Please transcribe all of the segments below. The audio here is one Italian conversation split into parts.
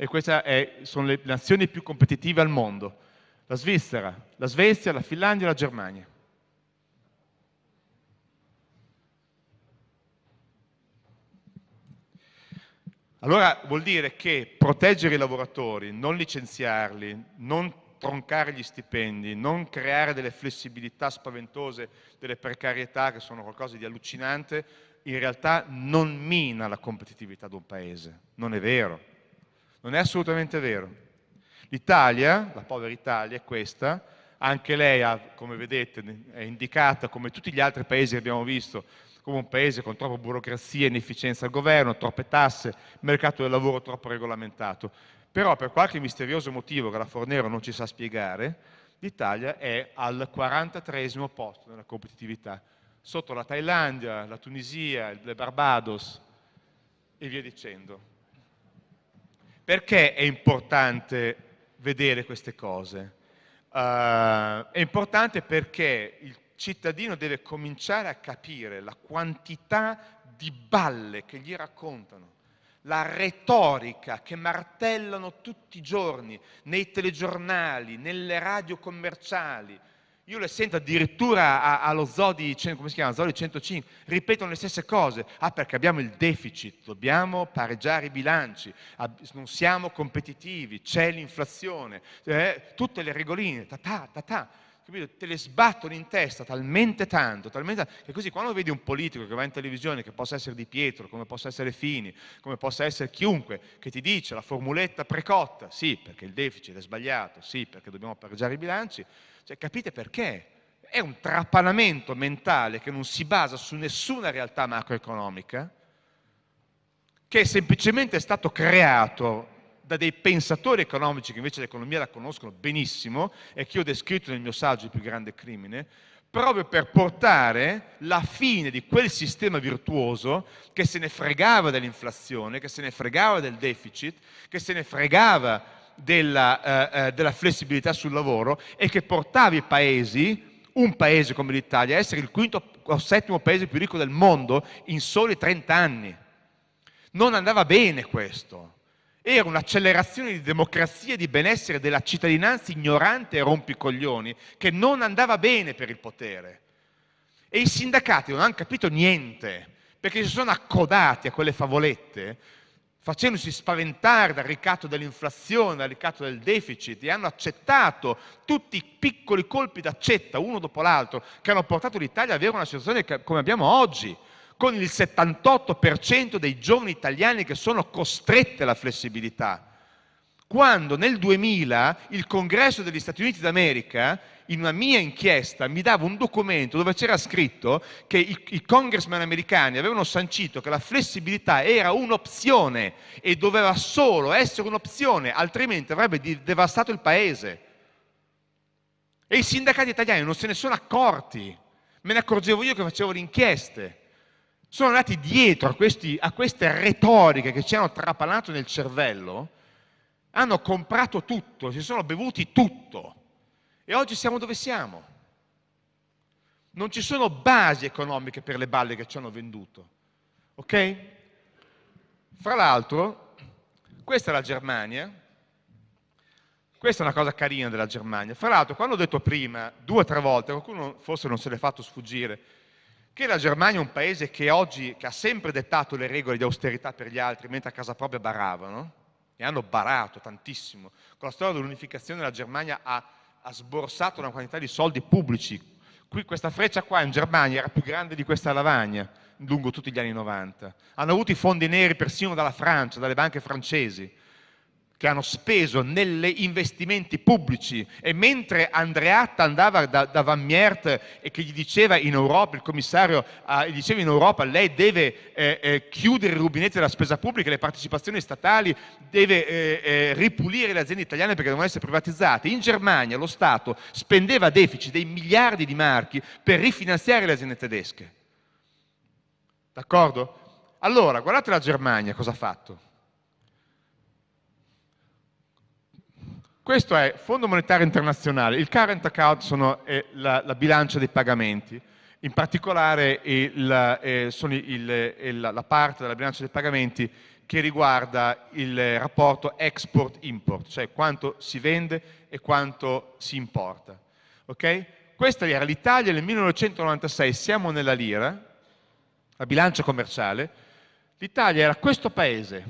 e queste sono le nazioni più competitive al mondo. La Svizzera, la Svezia, la Finlandia e la Germania. Allora vuol dire che proteggere i lavoratori, non licenziarli, non troncare gli stipendi, non creare delle flessibilità spaventose, delle precarietà che sono qualcosa di allucinante, in realtà non mina la competitività di un paese. Non è vero. Non è assolutamente vero. L'Italia, la povera Italia, è questa, anche lei, ha, come vedete, è indicata come tutti gli altri paesi che abbiamo visto, come un paese con troppa burocrazia inefficienza al governo, troppe tasse, mercato del lavoro troppo regolamentato. Però per qualche misterioso motivo che la Fornero non ci sa spiegare, l'Italia è al 43 posto nella competitività, sotto la Thailandia, la Tunisia, le Barbados e via dicendo. Perché è importante vedere queste cose? Uh, è importante perché il cittadino deve cominciare a capire la quantità di balle che gli raccontano, la retorica che martellano tutti i giorni nei telegiornali, nelle radio commerciali. Io le sento addirittura allo come si chiama? Zodi 105, ripetono le stesse cose. Ah, perché abbiamo il deficit, dobbiamo pareggiare i bilanci, non siamo competitivi, c'è l'inflazione, eh, tutte le regoline, ta ta ta ta. Capito? te le sbattono in testa talmente tanto, talmente tanto, che così quando vedi un politico che va in televisione, che possa essere Di Pietro, come possa essere Fini, come possa essere chiunque, che ti dice la formuletta precotta, sì perché il deficit è sbagliato, sì perché dobbiamo pareggiare i bilanci, cioè capite perché? È un trapanamento mentale che non si basa su nessuna realtà macroeconomica, che è semplicemente stato creato da dei pensatori economici che invece l'economia la conoscono benissimo e che io ho descritto nel mio saggio Il più grande crimine, proprio per portare la fine di quel sistema virtuoso che se ne fregava dell'inflazione, che se ne fregava del deficit, che se ne fregava della, eh, eh della flessibilità sul lavoro e che portava i paesi, un paese come l'Italia, a essere il quinto o settimo paese più ricco del mondo in soli 30 anni. Non andava bene questo era un'accelerazione di democrazia e di benessere della cittadinanza ignorante e rompicoglioni che non andava bene per il potere. E i sindacati non hanno capito niente, perché si sono accodati a quelle favolette, facendosi spaventare dal ricatto dell'inflazione, dal ricatto del deficit, e hanno accettato tutti i piccoli colpi d'accetta, uno dopo l'altro, che hanno portato l'Italia ad avere una situazione come abbiamo oggi, con il 78% dei giovani italiani che sono costretti alla flessibilità. Quando nel 2000 il Congresso degli Stati Uniti d'America, in una mia inchiesta, mi dava un documento dove c'era scritto che i, i congressman americani avevano sancito che la flessibilità era un'opzione e doveva solo essere un'opzione, altrimenti avrebbe devastato il paese. E i sindacati italiani non se ne sono accorti, me ne accorgevo io che facevo le inchieste sono andati dietro a, questi, a queste retoriche che ci hanno trapanato nel cervello, hanno comprato tutto, si sono bevuti tutto e oggi siamo dove siamo. Non ci sono basi economiche per le balle che ci hanno venduto. Ok? Fra l'altro, questa è la Germania, questa è una cosa carina della Germania. Fra l'altro, quando ho detto prima, due o tre volte, qualcuno forse non se l'è fatto sfuggire, che la Germania è un paese che oggi che ha sempre dettato le regole di austerità per gli altri, mentre a casa propria baravano, e hanno barato tantissimo. Con la storia dell'unificazione la Germania ha, ha, sborsato una quantità di soldi pubblici. Qui, questa freccia qua in Germania era più grande di questa lavagna lungo tutti gli anni 90. Hanno avuto i fondi neri persino dalla Francia, dalle banche francesi che hanno speso negli investimenti pubblici e mentre Andreatta andava da, da, Van Miert e che gli diceva in Europa, il commissario eh, gli diceva in Europa lei deve eh, eh, chiudere i rubinetti della spesa pubblica, le partecipazioni statali, deve eh, eh, ripulire le aziende italiane perché devono essere privatizzate. In Germania lo Stato spendeva deficit dei miliardi di marchi per rifinanziare le aziende tedesche. D'accordo? Allora, guardate la Germania cosa ha fatto Questo è Fondo Monetario Internazionale, il current account è la, la bilancia dei pagamenti, in particolare eh, il, la parte della bilancia dei pagamenti che riguarda il rapporto export-import, cioè quanto si vende e quanto si importa. Okay? Questa era l'Italia nel 1996, siamo nella lira, la bilancia commerciale, l'Italia era questo paese.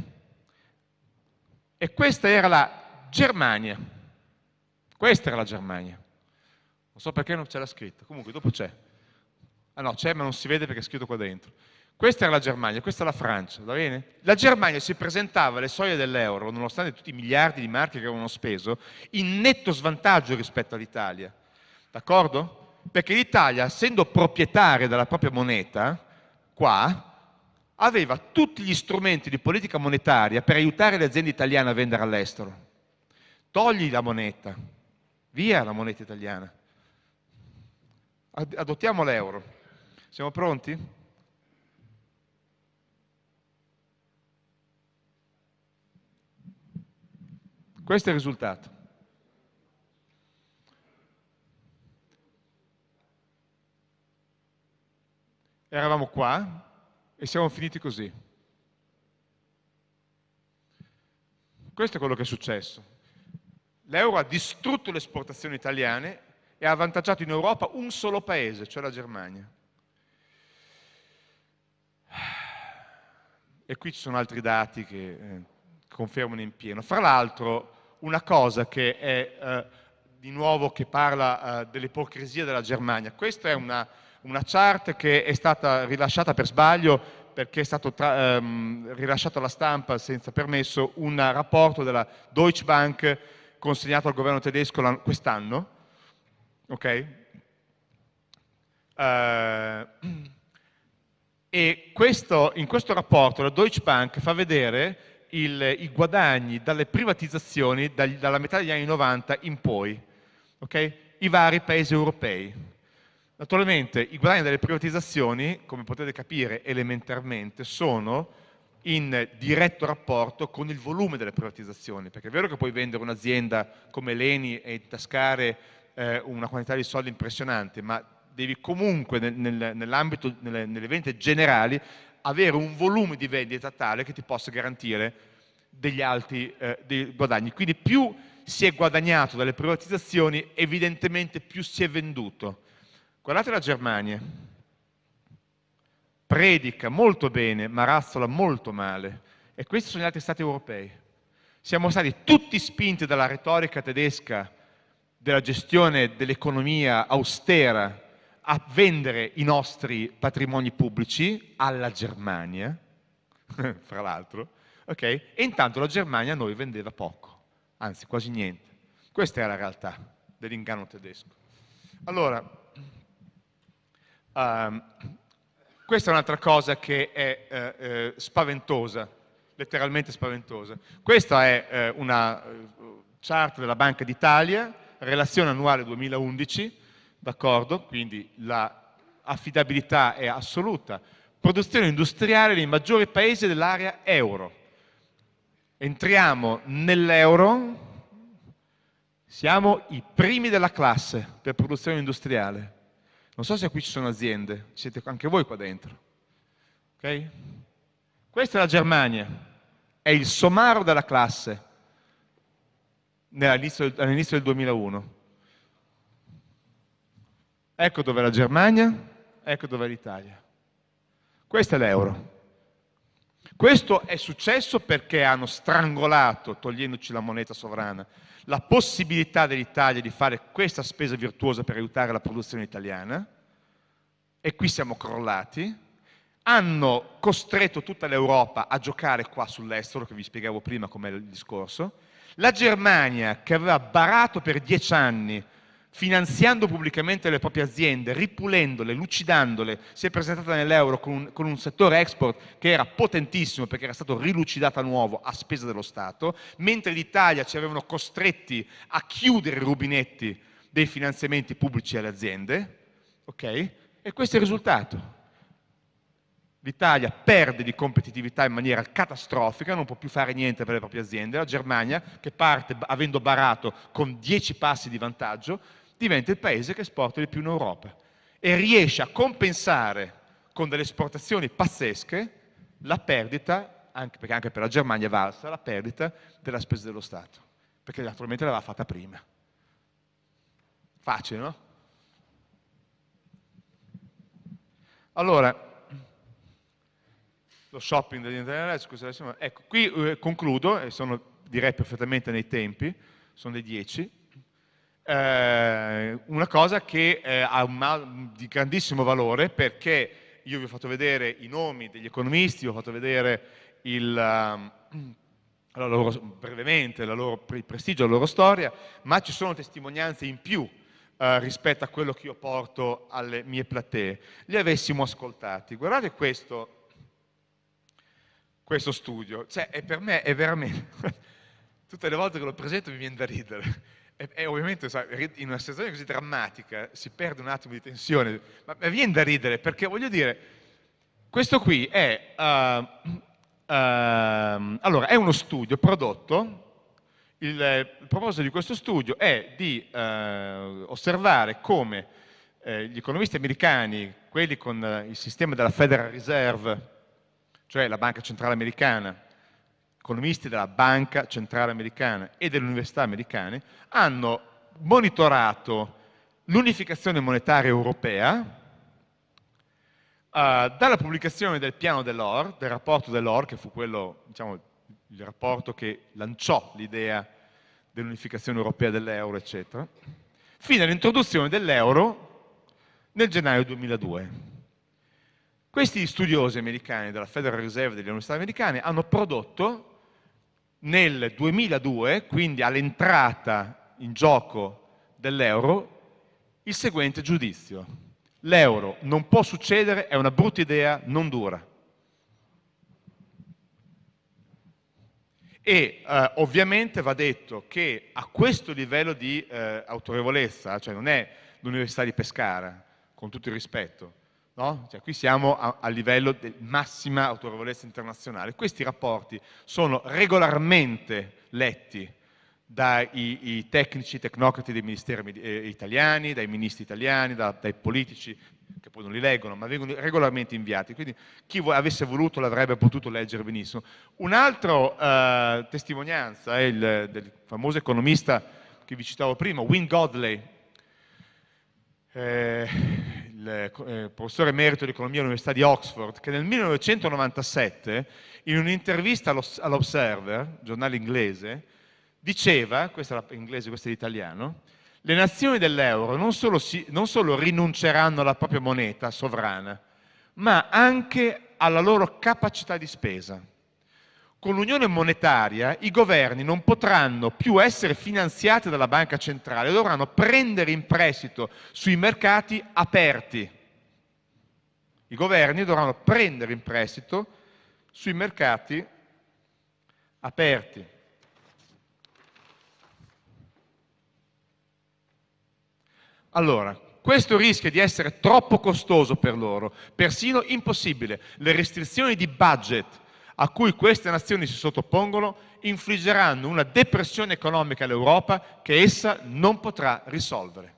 E questa era la Germania. Questa era la Germania. Non so perché non c'è la scritta, comunque dopo c'è. Ah no, c'è ma non si vede perché è scritto qua dentro. Questa era la Germania, questa è la Francia, va bene? La Germania si presentava alle soglie dell'euro, nonostante tutti i miliardi di marche che avevano speso, in netto svantaggio rispetto all'Italia. D'accordo? Perché l'Italia, essendo proprietaria della propria moneta, qua, aveva tutti gli strumenti di politica monetaria per aiutare le aziende italiane a vendere all'estero. Togli la moneta, via la moneta italiana. Adottiamo l'euro. Siamo pronti? Questo è il risultato. Eravamo qua e siamo finiti così. Questo è quello che è successo. L'euro ha distrutto le esportazioni italiane e ha avvantaggiato in Europa un solo paese, cioè la Germania. E qui ci sono altri dati che eh, confermano in pieno. Fra l'altro, una cosa che è eh, di nuovo che parla eh, dell'ipocrisia della Germania. Questa è una, una, chart che è stata rilasciata per sbaglio perché è stato ehm, rilasciato alla stampa senza permesso un rapporto della Deutsche Bank consegnato al governo tedesco quest'anno. Ok? Uh, e questo, in questo rapporto la Deutsche Bank fa vedere il, i guadagni dalle privatizzazioni dal, dalla metà degli anni 90 in poi, okay? i vari paesi europei. Naturalmente i guadagni dalle privatizzazioni, come potete capire elementarmente, sono in diretto rapporto con il volume delle privatizzazioni, perché è vero che puoi vendere un'azienda come Leni e intascare eh, una quantità di soldi impressionante, ma devi comunque nel, nel, nell'ambito, nelle, nelle vendite generali, avere un volume di vendita tale che ti possa garantire degli alti eh, dei guadagni. Quindi più si è guadagnato dalle privatizzazioni, evidentemente più si è venduto. Guardate la Germania, predica molto bene, ma razzola molto male. E questi sono gli altri stati europei. Siamo stati tutti spinti dalla retorica tedesca della gestione dell'economia austera a vendere i nostri patrimoni pubblici alla Germania, fra l'altro, okay? e intanto la Germania a noi vendeva poco, anzi quasi niente. Questa è la realtà dell'inganno tedesco. Allora, um, questa è un'altra cosa che è eh, eh, spaventosa, letteralmente spaventosa. Questa è eh, una chart della Banca d'Italia, relazione annuale 2011, d'accordo? Quindi l'affidabilità è assoluta. Produzione industriale nei maggiori paesi dell'area euro. Entriamo nell'euro, siamo i primi della classe per produzione industriale. Non so se qui ci sono aziende, siete anche voi qua dentro. Okay? Questa è la Germania, è il somaro della classe all'inizio del 2001. Ecco dove è la Germania, ecco dove è l'Italia. Questo è l'euro. Questo è successo perché hanno strangolato, togliendoci la moneta sovrana, la possibilità dell'Italia di fare questa spesa virtuosa per aiutare la produzione italiana, e qui siamo crollati, hanno costretto tutta l'Europa a giocare qua sull'estero, che vi spiegavo prima com'è il discorso, la Germania, che aveva barato per dieci anni finanziando pubblicamente le proprie aziende, ripulendole, lucidandole, si è presentata nell'euro con, un settore export che era potentissimo perché era stato rilucidato a nuovo a spesa dello Stato, mentre l'Italia ci avevano costretti a chiudere i rubinetti dei finanziamenti pubblici alle aziende, ok? E questo è il risultato. L'Italia perde di competitività in maniera catastrofica, non può più fare niente per le proprie aziende, la Germania, che parte avendo barato con 10 passi di vantaggio, diventa il paese che esporta di più in Europa e riesce a compensare con delle esportazioni pazzesche la perdita anche, perché anche per la Germania è valsa la perdita della spesa dello Stato, perché naturalmente l'aveva fatta prima. Facile, no? Allora, lo shopping dell'internet, scusate, ecco, qui eh, concludo, e sono direi perfettamente nei tempi, sono le 10, eh, una cosa che eh, ha un, di grandissimo valore perché io vi ho fatto vedere i nomi degli economisti, vi ho fatto vedere il, uh, la loro, brevemente loro, il prestigio, la loro storia, ma ci sono testimonianze in più uh, rispetto a quello che io porto alle mie platee, li avessimo ascoltati. Guardate questo, questo studio, cioè, per me è veramente... tutte le volte che lo presento mi viene da ridere. E, e ovviamente sai, in una situazione così drammatica si perde un attimo di tensione, ma mi viene da ridere perché voglio dire, questo qui è, uh, uh, allora, è uno studio prodotto, il, il, proposito di questo studio è di uh, osservare come eh, gli economisti americani, quelli con il sistema della Federal Reserve, cioè la banca centrale americana, economisti della Banca Centrale Americana e delle università americane, hanno monitorato l'unificazione monetaria europea uh, dalla pubblicazione del piano dell'OR, del rapporto dell'OR, che fu quello, diciamo, il rapporto che lanciò l'idea dell'unificazione europea dell'euro, eccetera, fino all'introduzione dell'euro nel gennaio 2002. Questi studiosi americani della Federal Reserve delle università americane hanno prodotto nel 2002, quindi all'entrata in gioco dell'euro, il seguente giudizio. L'euro non può succedere, è una brutta idea, non dura. E eh, ovviamente va detto che a questo livello di eh, autorevolezza, cioè non è l'Università di Pescara, con tutto il rispetto, No? Cioè, qui siamo a, a, livello di massima autorevolezza internazionale. Questi rapporti sono regolarmente letti dai tecnici, tecnocrati dei ministeri eh, italiani, dai ministri italiani, da, dai politici, che poi non li leggono, ma vengono regolarmente inviati. Quindi chi avesse voluto l'avrebbe potuto leggere benissimo. Un'altra eh, testimonianza è il, del famoso economista che vi citavo prima, Win Godley, eh, il eh, professore emerito di economia all'Università di Oxford, che nel 1997, in un'intervista all'Observer, giornale inglese, diceva, questa è inglese, questo è l'italiano, le nazioni dell'euro non, non solo rinunceranno alla propria moneta sovrana, ma anche alla loro capacità di spesa. Con l'unione monetaria i governi non potranno più essere finanziati dalla banca centrale, dovranno prendere in prestito sui mercati aperti. I governi dovranno prendere in prestito sui mercati aperti. Allora, questo rischia di essere troppo costoso per loro, persino impossibile. Le restrizioni di budget a cui queste nazioni si sottopongono infliggeranno una depressione economica all'Europa che essa non potrà risolvere.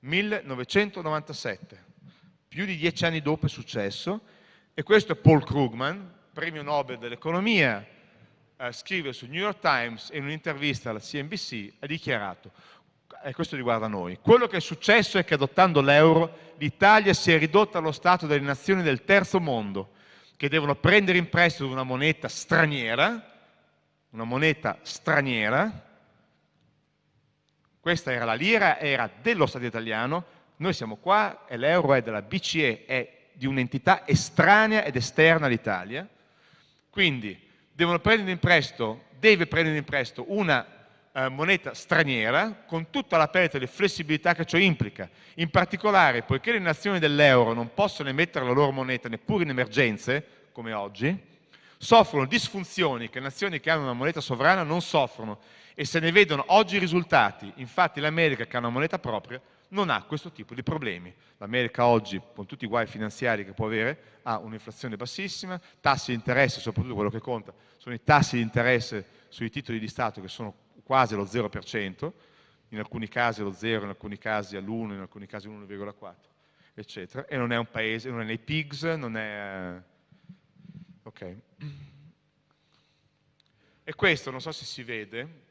1997, più di dieci anni dopo è successo, e questo è Paul Krugman, premio Nobel dell'economia, eh, scrive sul New York Times in un'intervista alla CNBC ha dichiarato, e questo riguarda noi, quello che è successo è che adottando l'euro l'Italia si è ridotta allo stato delle nazioni del terzo mondo, che devono prendere in prestito una moneta straniera, una moneta straniera, questa era la lira, era dello Stato italiano, noi siamo qua e l'euro è della BCE, è di un'entità estranea ed esterna all'Italia, quindi devono prendere in prestito, deve prendere in prestito una eh, moneta straniera con tutta la perdita di flessibilità che ciò implica. In particolare, poiché le nazioni dell'euro non possono emettere la loro moneta neppure in emergenze, come oggi, soffrono disfunzioni che nazioni che hanno una moneta sovrana non soffrono e se ne vedono oggi i risultati. Infatti l'America che ha una moneta propria non ha questo tipo di problemi. L'America oggi, con tutti i guai finanziari che può avere, ha un'inflazione bassissima, tassi di interesse, soprattutto quello che conta, sono i tassi di interesse sui titoli di Stato che sono quasi allo 0%, in alcuni casi allo 0, in alcuni casi all'1, in alcuni casi all'1,4, eccetera, e non è un paese, non è nei PIGS, non è... Ok. E questo, non so se si vede,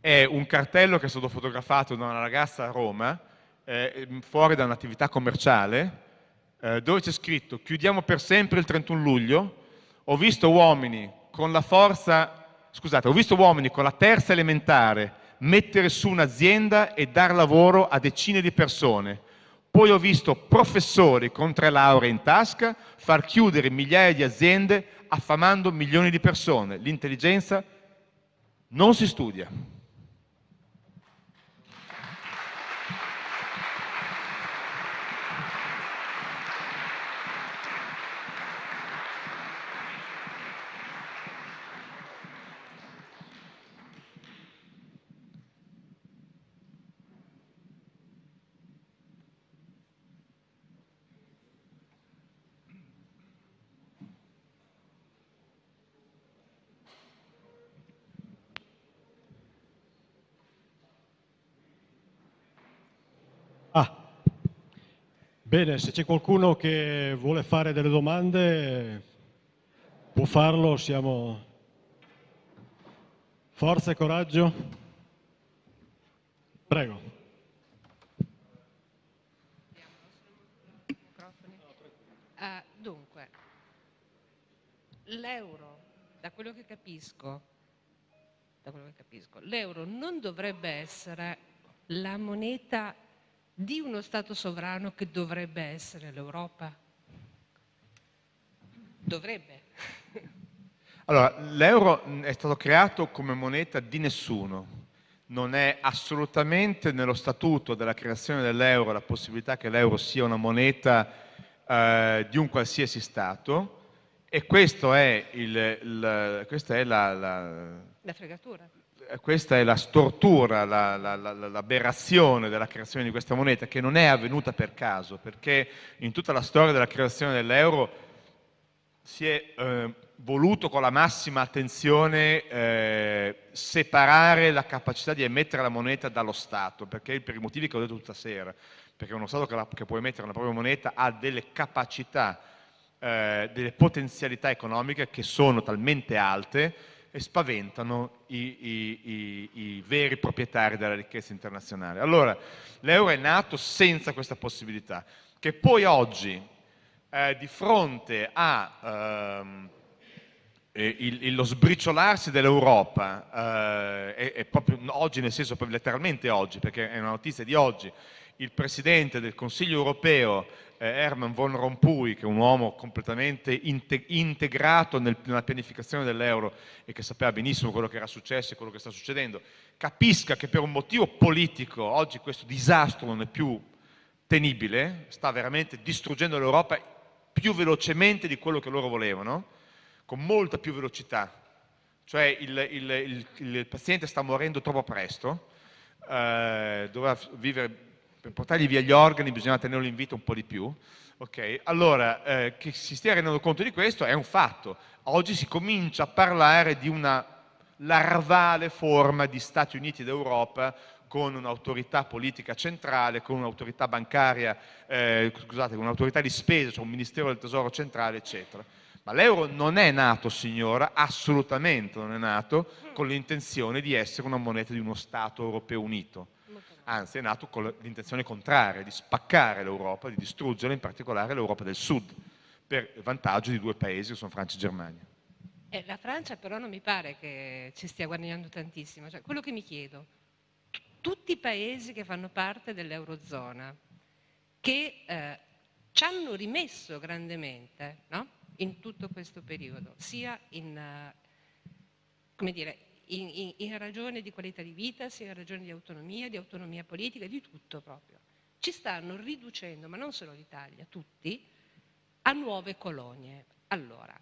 è un cartello che è stato fotografato da una ragazza a Roma, eh, fuori da un'attività commerciale, eh, dove c'è scritto chiudiamo per sempre il 31 luglio, ho visto uomini con la forza, scusate, ho visto uomini con la terza elementare mettere su un'azienda e dar lavoro a decine di persone. Poi ho visto professori con tre lauree in tasca far chiudere migliaia di aziende affamando milioni di persone. L'intelligenza non si studia. Bene, se c'è qualcuno che vuole fare delle domande può farlo, siamo... Forza e coraggio. Prego. Uh, dunque, l'euro, da quello che capisco, l'euro non dovrebbe essere la moneta di uno Stato sovrano che dovrebbe essere l'Europa? Dovrebbe. Allora, l'euro è stato creato come moneta di nessuno. Non è assolutamente nello statuto della creazione dell'euro la possibilità che l'euro sia una moneta eh, di un qualsiasi Stato e questo è il, il, questa è la, la, la fregatura questa è la stortura, l'aberrazione della creazione di questa moneta, che non è avvenuta per caso, perché in tutta la storia della creazione dell'euro si è eh, voluto con la massima attenzione eh, separare la capacità di emettere la moneta dallo Stato, perché per i motivi che ho detto tutta sera, perché uno Stato che, la, che può emettere la propria moneta ha delle capacità, eh, delle potenzialità economiche che sono talmente alte e spaventano i, veri proprietari della ricchezza internazionale. Allora, l'euro è nato senza questa possibilità, che poi oggi, eh, di fronte a ehm, sbriciolarsi dell'Europa, eh, è proprio oggi, nel senso letteralmente oggi, perché è una notizia di oggi, il Presidente del Consiglio europeo Herman von Rompuy, che è un uomo completamente integrato nella pianificazione dell'euro e che sapeva benissimo quello che era successo e quello che sta succedendo, capisca che per un motivo politico oggi questo disastro non è più tenibile, sta veramente distruggendo l'Europa più velocemente di quello che loro volevano, con molta più velocità. Cioè il, il, il, il paziente sta morendo troppo presto, eh, doveva vivere per portargli via gli organi bisogna tenerlo in vita un po' di più. Okay? Allora, eh, che si stia rendendo conto di questo è un fatto. Oggi si comincia a parlare di una larvale forma di Stati Uniti d'Europa con un'autorità politica centrale, con un'autorità bancaria, eh, scusate, con un'autorità di spesa, cioè un Ministero del Tesoro centrale, eccetera. Ma l'euro non è nato, signora, assolutamente non è nato con l'intenzione di essere una moneta di uno Stato europeo unito anzi è nato con l'intenzione contraria, di spaccare l'Europa, di distruggere in particolare l'Europa del Sud, per vantaggio di due paesi che sono Francia e Germania. Eh, la Francia però non mi pare che ci stia guadagnando tantissimo. Cioè, quello che mi chiedo, tutti i paesi che fanno parte dell'Eurozona, che eh, ci hanno rimesso grandemente no? in tutto questo periodo, sia in, uh, come dire, in, in, in ragione di qualità di vita, sia in ragione di autonomia, di autonomia politica, di tutto proprio. Ci stanno riducendo, ma non solo l'Italia, tutti, a nuove colonie. Allora,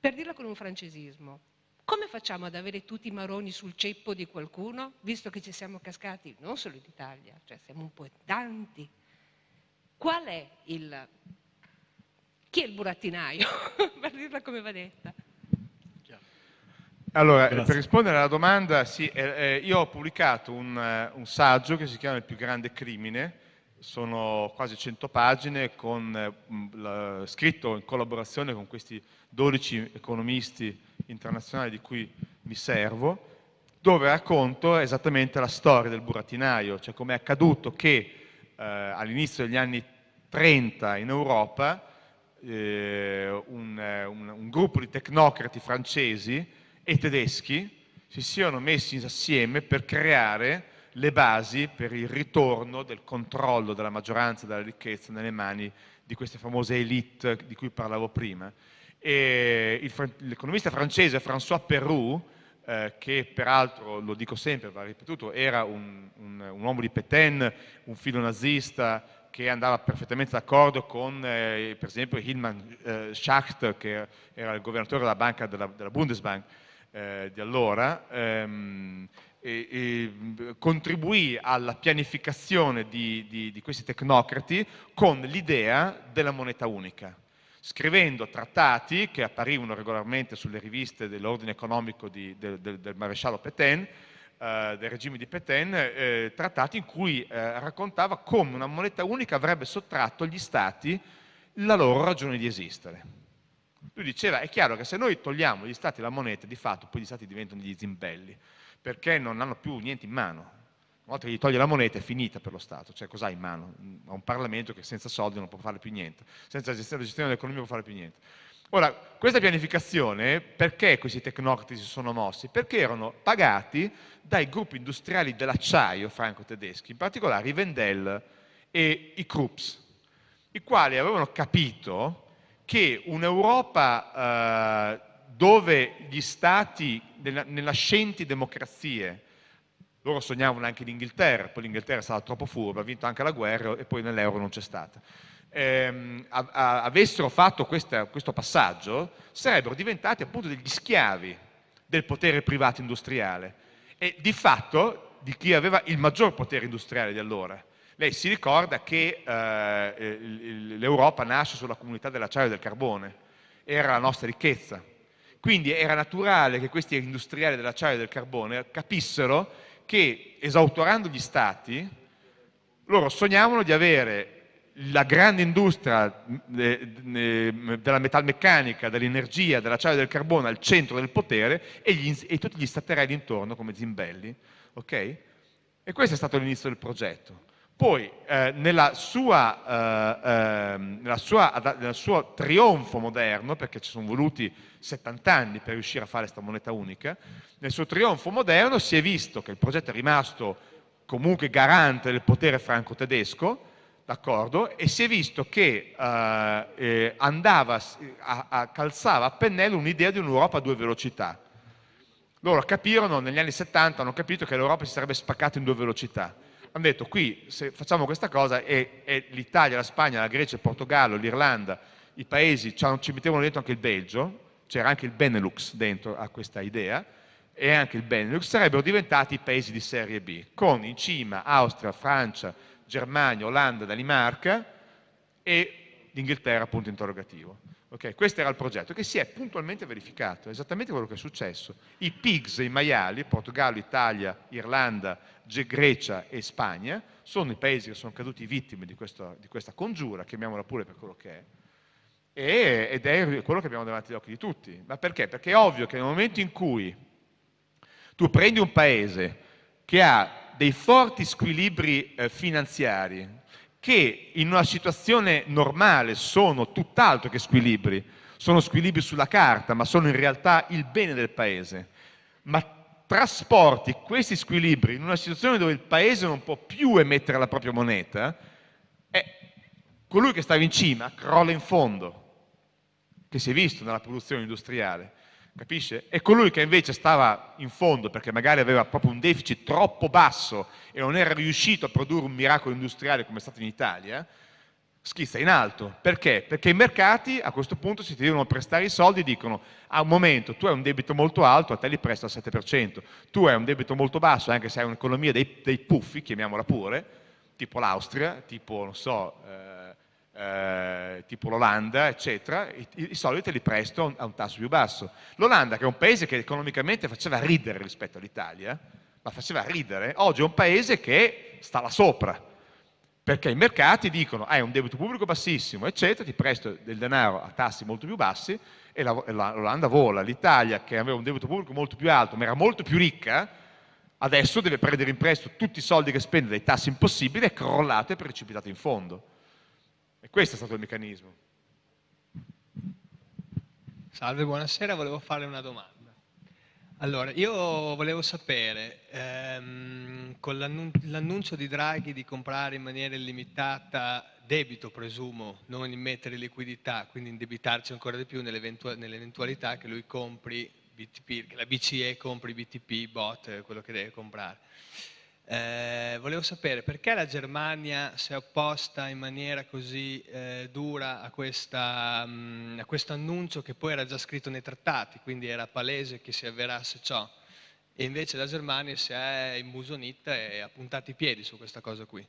per dirla con un francesismo, come facciamo ad avere tutti i maroni sul ceppo di qualcuno, visto che ci siamo cascati non solo in Italia, cioè siamo un po' tanti? Qual è il... chi è il burattinaio, per dirla come va detta? Allora, Grazie. per rispondere alla domanda, sì, eh, eh, io ho pubblicato un, uh, un, saggio che si chiama Il più grande crimine, sono quasi 100 pagine, con, uh, la, scritto in collaborazione con questi 12 economisti internazionale di cui mi servo, dove racconto esattamente la storia del burattinaio, cioè come è accaduto che eh, all'inizio degli anni 30 in Europa eh, un, un, un gruppo di tecnocrati francesi e tedeschi si siano messi assieme per creare le basi per il ritorno del controllo della maggioranza della ricchezza nelle mani di queste famose elite di cui parlavo prima. l'economista francese François Perroux, eh, che peraltro, lo dico sempre, va ripetuto, era un, un, un uomo di Pétain, un filo nazista, che andava perfettamente d'accordo con eh, per esempio Hilman eh, Schacht che era il governatore della banca della, della Bundesbank eh, di allora ehm, e, e contribuì alla pianificazione di, di, di questi tecnocrati con l'idea della moneta unica scrivendo trattati che apparivano regolarmente sulle riviste dell'ordine economico di, del, del, del maresciallo Pétain eh, del regime di Pétain, eh, trattati in cui eh, raccontava come una moneta unica avrebbe sottratto agli stati la loro ragione di esistere. Lui diceva, è chiaro che se noi togliamo agli stati la moneta, di fatto poi gli stati diventano degli zimbelli, perché non hanno più niente in mano. Una volta che gli toglie la moneta è finita per lo Stato, cioè cos'ha in mano? Ha un Parlamento che senza soldi non può fare più niente, senza gestione dell'economia non può fare più niente. Ora, questa pianificazione, perché questi tecnocrati si sono mossi? Perché erano pagati dai gruppi industriali dell'acciaio franco-tedeschi, in particolare i Wendel e i Krupps, i quali avevano capito che un'Europa eh, dove gli stati, nella, nascenti democrazie, loro sognavano anche l'Inghilterra, poi l'Inghilterra è stata troppo furba, ha vinto anche la guerra e poi nell'euro non c'è stata ehm, a, a, avessero fatto questa, questo passaggio, sarebbero diventati appunto degli schiavi del potere privato industriale e di fatto di chi aveva il maggior potere industriale di allora. Lei si ricorda che eh, l'Europa nasce sulla comunità dell'acciaio e del carbone, era la nostra ricchezza. Quindi era naturale che questi industriali dell'acciaio e del carbone capissero che esautorando gli stati, loro sognavano di avere la grande industria della metalmeccanica, dell'energia, dell'acciaio e del carbone al centro del potere e, gli, e tutti gli staterelli intorno come zimbelli. Okay? E questo è stato l'inizio del progetto. Poi, eh, eh, eh, sua, nel suo trionfo moderno, perché ci sono voluti 70 anni per riuscire a fare questa moneta unica, nel suo trionfo moderno si è visto che il progetto è rimasto comunque garante del potere franco-tedesco? E si è visto che eh, calzava a pennello un'idea di un'Europa a due velocità. Loro capirono, negli anni 70 hanno capito che l'Europa si sarebbe spaccata in due velocità. Hanno detto qui se facciamo questa cosa e, e l'Italia, la Spagna, la Grecia, il Portogallo, l'Irlanda, i paesi, ci mettevano dentro anche il Belgio, c'era anche il Benelux dentro a questa idea, e anche il Benelux sarebbero diventati i paesi di serie B, con in cima Austria, Francia, Germania, Olanda, Danimarca e l'Inghilterra, punto interrogativo. Okay, questo era il progetto che si è puntualmente verificato, esattamente quello che è successo. I PIGS, i maiali, Portogallo, Italia, Irlanda, Grecia e Spagna, sono i paesi che sono caduti vittime di, questo, di questa congiura, chiamiamola pure per quello che è, e, ed è quello che abbiamo davanti agli occhi di tutti. Ma perché? Perché è ovvio che nel momento in cui tu prendi un paese che ha dei forti squilibri eh, finanziari che in una situazione normale sono tutt'altro che squilibri, sono squilibri sulla carta, ma sono in realtà il bene del paese. Ma trasporti questi squilibri in una situazione dove il paese non può più emettere la propria moneta, è colui che stava in cima crolla in fondo, che si è visto nella produzione industriale capisce? E colui che invece stava in fondo perché magari aveva proprio un deficit troppo basso e non era riuscito a produrre un miracolo industriale come è stato in Italia, schizza in alto. Perché? Perché i mercati a questo punto si devono prestare i soldi e dicono a un momento tu hai un debito molto alto, a te li presto al 7%, tu hai un debito molto basso, anche se hai un'economia dei, dei puffi, chiamiamola pure, tipo l'Austria, tipo, non so... Eh, eh, tipo l'Olanda, eccetera, i, i, soldi te li presto a un tasso più basso. L'Olanda, che è un paese che economicamente faceva ridere rispetto all'Italia, ma faceva ridere, oggi è un paese che sta là sopra, perché i mercati dicono hai un debito pubblico bassissimo, eccetera, ti presto del denaro a tassi molto più bassi e l'Olanda vola. L'Italia, che aveva un debito pubblico molto più alto, ma era molto più ricca, adesso deve prendere in prestito tutti i soldi che spende dai tassi impossibili e crollate e precipitate in fondo. E questo è stato il meccanismo. Salve, buonasera, volevo fare una domanda. Allora, io volevo sapere, ehm, con l'annuncio di Draghi di comprare in maniera illimitata debito, presumo, non immettere liquidità, quindi indebitarci ancora di più nell'eventualità che lui compri BTP, che la BCE compri BTP, bot, quello che deve comprare. Eh, volevo sapere perché la Germania si è opposta in maniera così eh, dura a, questa, mh, a, questo annuncio che poi era già scritto nei trattati, quindi era palese che si avverasse ciò, e invece la Germania si è immusonita e ha puntato i piedi su questa cosa qui.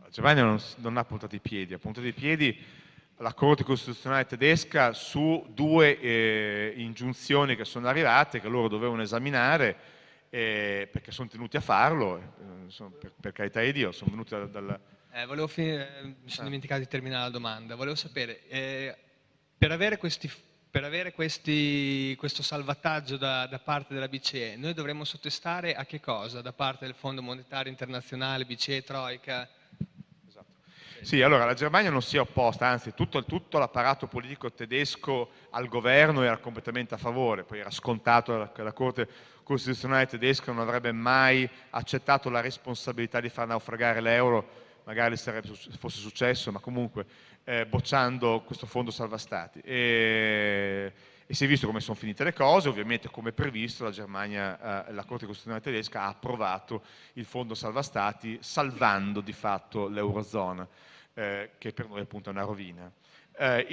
La Germania non, non ha puntato i piedi, ha puntato i piedi la Corte Costituzionale tedesca su due eh, ingiunzioni che sono arrivate, che loro dovevano esaminare, eh, perché sono tenuti a farlo, eh, sono, per, per, carità di Dio, sono venuti dal... dal... Eh, finire, mi sono ah. dimenticato di terminare la domanda, volevo sapere, eh, per avere, questi, per avere questi, questo salvataggio da, da, parte della BCE, noi dovremmo sottostare a che cosa da parte del Fondo Monetario Internazionale, BCE, Troica? Sì, allora la Germania non si è opposta, anzi tutto, tutto l'apparato politico tedesco al governo era completamente a favore, poi era scontato che la Corte Costituzionale tedesca non avrebbe mai accettato la responsabilità di far naufragare l'euro, magari fosse successo, ma comunque eh, bocciando questo fondo salva stati. E, e si è visto come sono finite le cose, ovviamente come previsto la Germania, eh, la Corte Costituzionale tedesca ha approvato il fondo salva stati salvando di fatto l'Eurozona eh, che per noi appunto è una rovina. Eh,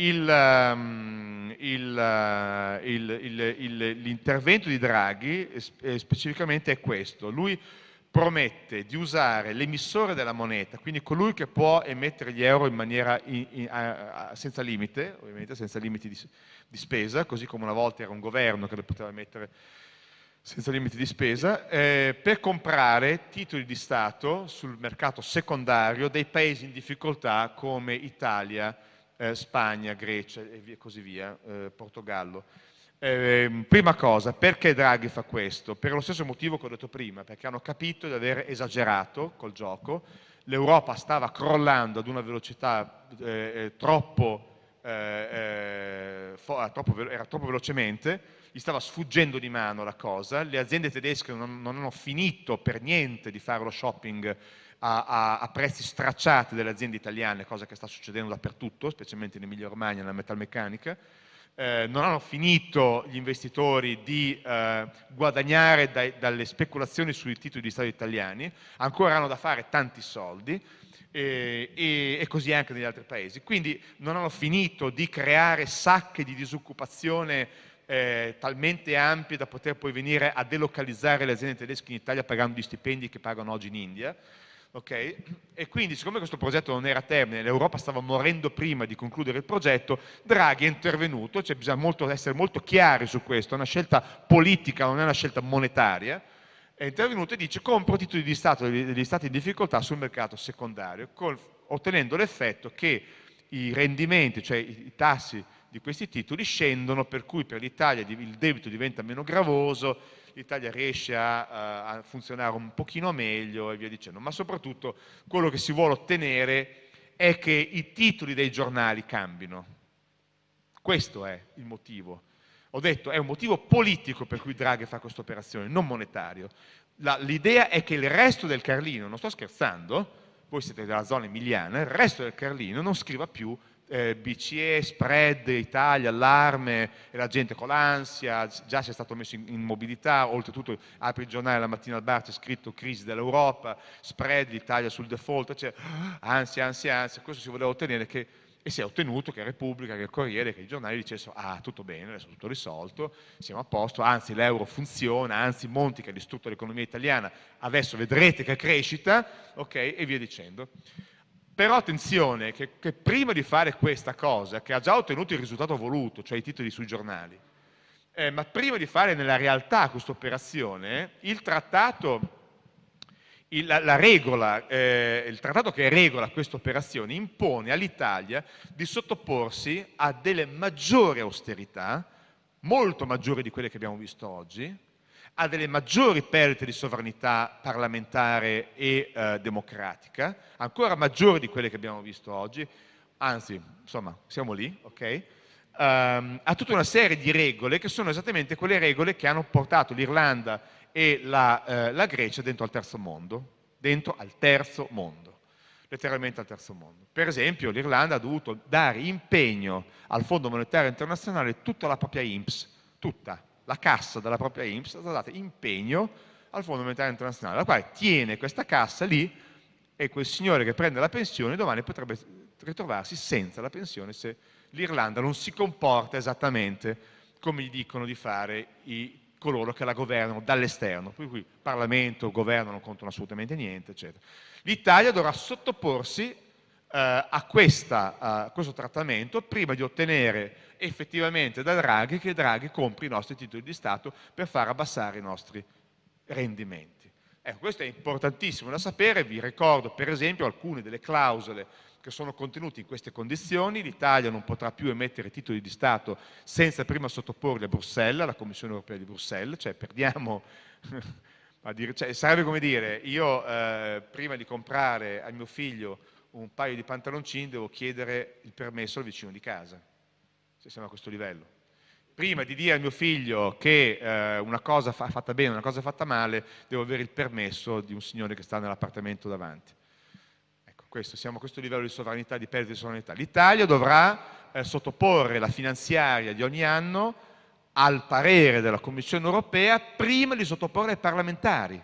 um, l'intervento di Draghi eh, specificamente è questo, lui promette di usare l'emissore della moneta, quindi colui che può emettere gli euro in maniera in, in, a, senza limite, ovviamente senza limiti di, di, spesa, così come una volta era un governo che lo poteva emettere senza limiti di spesa, eh, per comprare titoli di Stato sul mercato secondario dei paesi in difficoltà come Italia, eh, Spagna, Grecia e così via, eh, Portogallo. Eh, prima cosa, perché Draghi fa questo? Per lo stesso motivo che ho detto prima, perché hanno capito di aver esagerato col gioco, l'Europa stava crollando ad una velocità eh, eh, troppo, troppo, era troppo velocemente, gli stava sfuggendo di mano la cosa, le aziende tedesche non, non hanno finito per niente di fare lo shopping a, a, prezzi stracciati delle aziende italiane, cosa che sta succedendo dappertutto, specialmente in Emilia Romagna, nella metalmeccanica, eh, non hanno finito gli investitori di eh, guadagnare dai, dalle speculazioni sui titoli di Stato italiani, ancora hanno da fare tanti soldi, e, e, e, così anche negli altri paesi. Quindi non hanno finito di creare sacche di disoccupazione eh, talmente ampie da poter poi venire a delocalizzare le aziende tedesche in Italia pagando gli stipendi che pagano oggi in India. E quindi, siccome questo progetto non era a termine, l'Europa stava morendo prima di concludere il progetto, Draghi è intervenuto, cioè bisogna molto, essere molto chiari su questo, è una scelta politica, non è una scelta monetaria, è intervenuto e dice compro titoli di Stato degli Stati in difficoltà sul mercato secondario, col, ottenendo l'effetto che i rendimenti, cioè i tassi di questi titoli scendono, per cui per l'Italia il debito diventa meno gravoso, l'Italia riesce a, a, funzionare un pochino meglio e via dicendo, ma soprattutto quello che si vuole ottenere è che i titoli dei giornali cambino. Questo è il motivo. Ho detto, è un motivo politico per cui Draghi fa questa operazione, non monetario. L'idea è che il resto del Carlino, non sto scherzando, voi siete della zona emiliana, il resto del Carlino non scriva più BCE, spread, Italia, allarme e la gente con l'ansia, già si è stato messo in, mobilità, oltretutto apri il giornale la mattina al bar c'è scritto crisi dell'Europa, spread, l'Italia sul default, cioè, ansia, ansia, ansia, questo si voleva ottenere che, e si è ottenuto che Repubblica, che il Corriere, che i giornali dicessero ah tutto bene, adesso tutto risolto, siamo a posto, anzi l'euro funziona, anzi Monti che ha distrutto l'economia italiana, adesso vedrete che crescita, ok, e via dicendo. Però attenzione prima di fare questa cosa, che ha già ottenuto il risultato voluto, cioè i titoli sui giornali, eh, ma prima di fare nella realtà questa operazione, il trattato la, la regola, eh, il trattato che regola queste operazioni impone all'Italia di sottoporsi a delle maggiori austerità, molto maggiori di quelle che abbiamo visto oggi, a delle maggiori perdite di sovranità parlamentare e eh, democratica, ancora maggiori di quelle che abbiamo visto oggi, anzi, insomma, siamo lì, ok? Um, a tutta una serie di regole che sono esattamente quelle regole che hanno portato l'Irlanda e la, eh, la Grecia dentro al terzo mondo, dentro al terzo mondo, letteralmente al terzo mondo. Per esempio l'Irlanda ha dovuto dare impegno al Fondo Monetario Internazionale tutta la propria IMSS, tutta la cassa della propria IMSS, è stata data impegno al Fondo Monetario Internazionale, la quale tiene questa cassa lì e quel signore che prende la pensione domani potrebbe ritrovarsi senza la pensione se l'Irlanda non si comporta esattamente come gli dicono di fare i coloro che la governano dall'esterno, per cui Parlamento, governo non contano assolutamente niente, eccetera. L'Italia dovrà sottoporsi eh, a, questa, a, questo trattamento prima di ottenere effettivamente da Draghi che Draghi compri i nostri titoli di Stato per far abbassare i nostri rendimenti. Ecco, questo è importantissimo da sapere, vi ricordo per esempio alcune delle clausole che sono contenuti in queste condizioni, l'Italia non potrà più emettere titoli di Stato senza prima sottoporli a Bruxelles, alla Commissione europea di Bruxelles, cioè perdiamo, dire, cioè, sarebbe come dire, io eh, prima di comprare a mio figlio un paio di pantaloncini devo chiedere il permesso al vicino di casa, se siamo a questo livello. Prima di dire a mio figlio che eh, una cosa fa, fatta bene, una cosa fatta male, devo avere il permesso di un signore che sta nell'appartamento davanti questo, siamo a questo livello di sovranità, di perdita di sovranità. L'Italia dovrà eh, sottoporre la finanziaria di ogni anno al parere della Commissione europea prima di sottoporre ai parlamentari.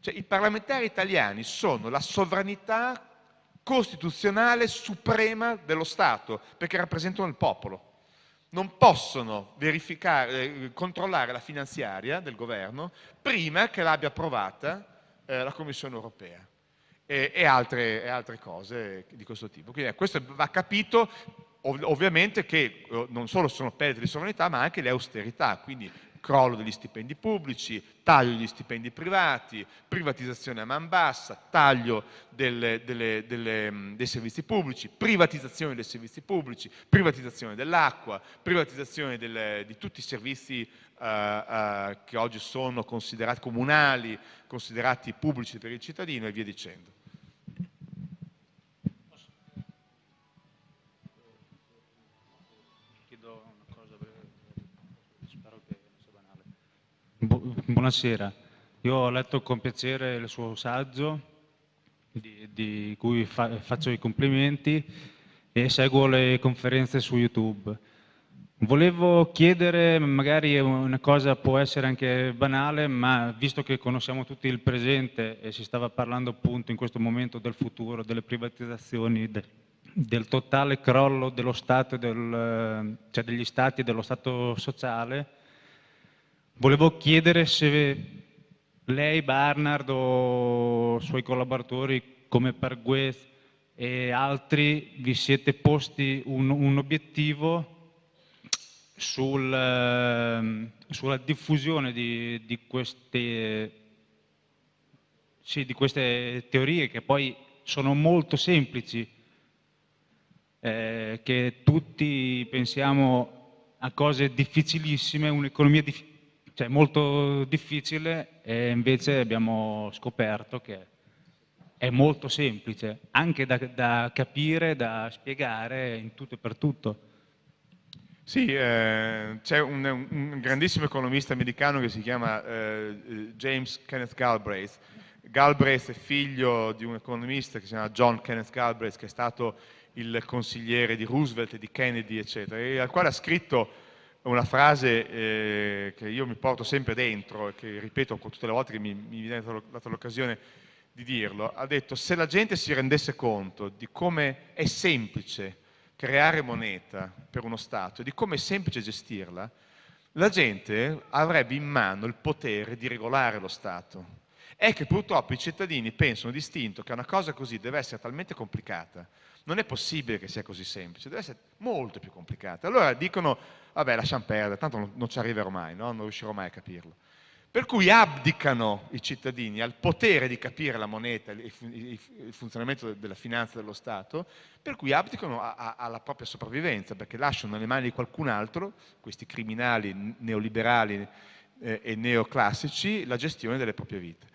Cioè, I parlamentari italiani sono la sovranità costituzionale suprema dello Stato, perché rappresentano il popolo. Non possono eh, controllare la finanziaria del governo prima che l'abbia approvata eh, la Commissione europea e, e, altre, e altre, cose di questo tipo. Quindi eh, questo va capito ov ovviamente che eh, non solo sono perdite di sovranità ma anche le austerità, quindi crollo degli stipendi pubblici, taglio degli stipendi privati, privatizzazione a man bassa, taglio delle, delle, delle, dei servizi pubblici, privatizzazione dei servizi pubblici, privatizzazione dell'acqua, privatizzazione di tutti i servizi uh, uh, che oggi sono considerati comunali, considerati pubblici per il cittadino e via dicendo. Buonasera. Io ho letto con piacere il suo saggio, di, di cui fa, faccio i complimenti e seguo le conferenze su YouTube. Volevo chiedere, magari una cosa può essere anche banale, ma visto che conosciamo tutti il presente e si stava parlando appunto in questo momento del futuro, delle privatizzazioni, de, del totale crollo dello Stato, del, cioè degli Stati e dello Stato sociale, Volevo chiedere se lei, Barnard o suoi collaboratori come Perguez e altri vi siete posti un, un obiettivo sul, ehm, sulla diffusione di, di, queste, sì, di, queste, teorie che poi sono molto semplici, eh, che tutti pensiamo a cose difficilissime, un'economia difficile cioè molto difficile e invece abbiamo scoperto che è molto semplice, anche da, da capire, da spiegare in tutto e per tutto. Sì, eh, c'è un, un, grandissimo economista americano che si chiama eh, James Kenneth Galbraith. Galbraith è figlio di un economista che si chiama John Kenneth Galbraith, che è stato il consigliere di Roosevelt e di Kennedy, eccetera, e al quale ha scritto una frase eh, che io mi porto sempre dentro e che ripeto tutte le volte che mi, mi viene data l'occasione di dirlo, ha detto se la gente si rendesse conto di come è semplice creare moneta per uno Stato e di come è semplice gestirla, la gente avrebbe in mano il potere di regolare lo Stato. È che purtroppo i cittadini pensano distinto che una cosa così deve essere talmente complicata, non è possibile che sia così semplice, deve essere molto più complicata. Allora dicono vabbè lasciamo perdere, tanto non, non ci arriverò mai, no? non riuscirò mai a capirlo. Per cui abdicano i cittadini al potere di capire la moneta, il, il funzionamento della finanza dello Stato, per cui abdicano a, a, alla propria sopravvivenza, perché lasciano nelle mani di qualcun altro, questi criminali neoliberali eh, e neoclassici, la gestione delle proprie vite.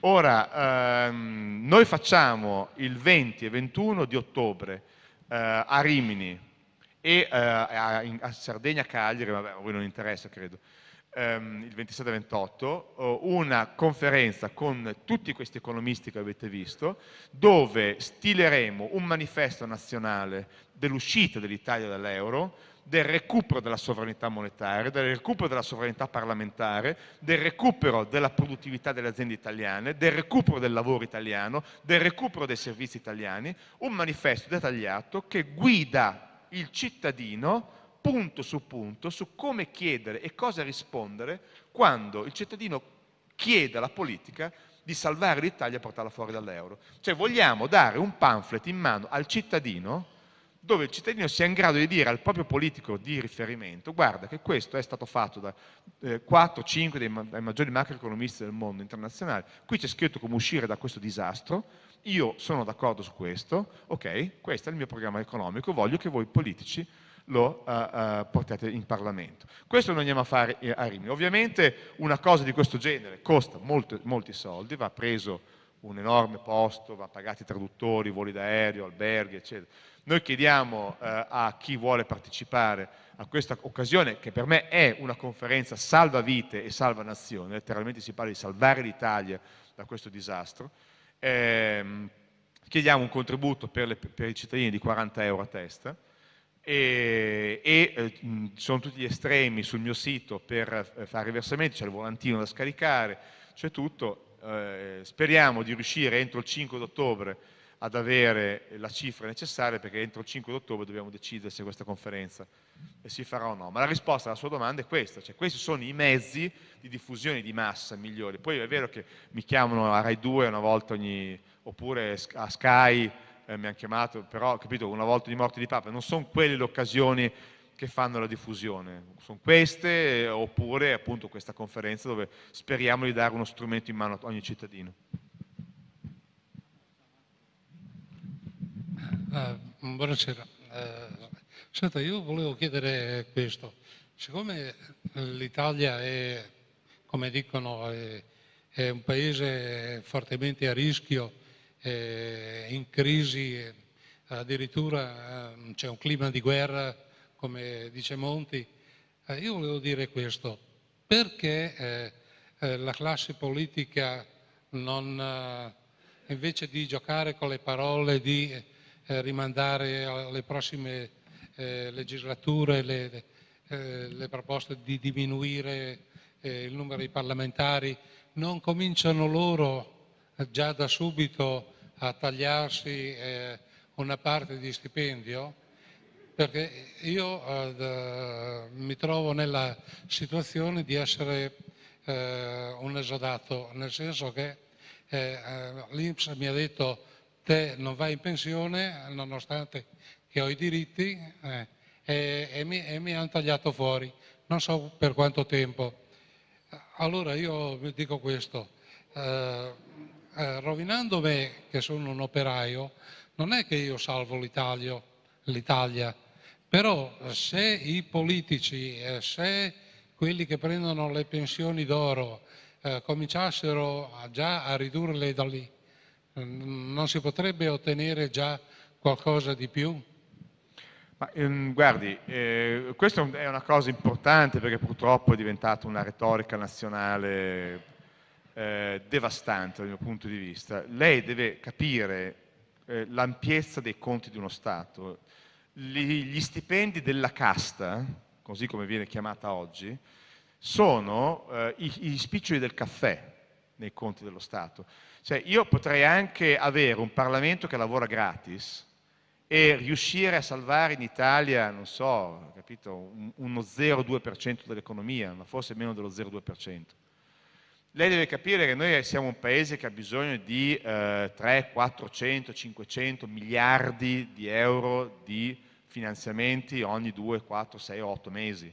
Ora, ehm, noi facciamo il 20 e 21 di ottobre eh, a Rimini e eh, a, a Sardegna, Cagliari, vabbè, a voi non interessa credo, ehm, il 27-28, una conferenza con tutti questi economisti che avete visto, dove stileremo un manifesto nazionale dell'uscita dell'Italia dall'euro, del recupero della sovranità monetaria, del recupero della sovranità parlamentare, del recupero della produttività delle aziende italiane, del recupero del lavoro italiano, del recupero dei servizi italiani, un manifesto dettagliato che guida il cittadino punto su punto su come chiedere e cosa rispondere quando il cittadino chiede alla politica di salvare l'Italia e portarla fuori dall'euro. Cioè vogliamo dare un pamphlet in mano al cittadino dove il cittadino sia in grado di dire al proprio politico di riferimento guarda che questo è stato fatto da eh, 4-5 dei, dei, maggiori macroeconomisti del mondo internazionale, qui c'è scritto come uscire da questo disastro, io sono d'accordo su questo, ok, questo è il mio programma economico, voglio che voi politici lo uh, uh, portate in Parlamento. Questo noi andiamo a fare a Rimini. Ovviamente una cosa di questo genere costa molti, molti soldi, va preso un enorme posto, va pagati traduttori, voli d'aereo, alberghi, eccetera. Noi chiediamo eh, a chi vuole partecipare a questa occasione, che per me è una conferenza salva vite e salva nazione, letteralmente si parla di salvare l'Italia da questo disastro, ehm, chiediamo un contributo per, le, per, i cittadini di 40 euro a testa, e, e eh, sono tutti gli estremi sul mio sito per eh, fare i versamenti, c'è il volantino da scaricare, c'è tutto, eh, speriamo di riuscire entro il 5 ottobre ad avere la cifra necessaria perché entro il 5 ottobre dobbiamo decidere se questa conferenza si farà o no. Ma la risposta alla sua domanda è questa, cioè questi sono i mezzi di diffusione di massa migliori. Poi è vero che mi chiamano a Rai 2 una volta ogni, oppure a Sky eh, mi hanno chiamato, però capito, una volta di morte di Papa, non sono quelle le occasioni che fanno la diffusione, sono queste eh, oppure appunto questa conferenza dove speriamo di dare uno strumento in mano a ogni cittadino. Uh, buonasera, uh, senta io volevo chiedere questo, siccome l'Italia è, come dicono, è, è un paese fortemente a rischio eh, in crisi, addirittura eh, c'è un clima di guerra, come dice Monti. Eh, io volevo dire questo, perché eh, eh, la classe politica non, eh, invece di giocare con le parole, di rimandare alle prossime legislature le, le, proposte di diminuire il numero di parlamentari, non cominciano loro già da subito a tagliarsi eh, una parte di stipendio? Perché io eh, mi trovo nella situazione di essere eh, un esodato, nel senso che eh, eh, l'Inps mi ha detto te non vai in pensione nonostante che ho i diritti eh, e, e, mi, mi hanno tagliato fuori, non so per quanto tempo. Allora io dico questo, eh, eh, rovinando me, che sono un operaio, non è che io salvo l'Italia, però se i politici, eh, se quelli che prendono le pensioni d'oro eh, cominciassero già a ridurle da lì, non si potrebbe ottenere già qualcosa di più? Ma, ehm, guardi, eh, questa è una cosa importante perché purtroppo è diventata una retorica nazionale eh, devastante dal mio punto di vista. Lei deve capire eh, l'ampiezza dei conti di uno Stato. Gli, gli stipendi della casta, così come viene chiamata oggi, sono eh, i, i spiccioli del caffè nei conti dello Stato. Cioè, io potrei anche avere un Parlamento che lavora gratis e riuscire a salvare in Italia, non so, capito, un, uno 0,2% dell'economia, ma forse meno dello 0,2%. Lei deve capire che noi siamo un paese che ha bisogno di eh, 3, 400, 500 miliardi di euro di finanziamenti ogni 2, 4, 6, 8 mesi.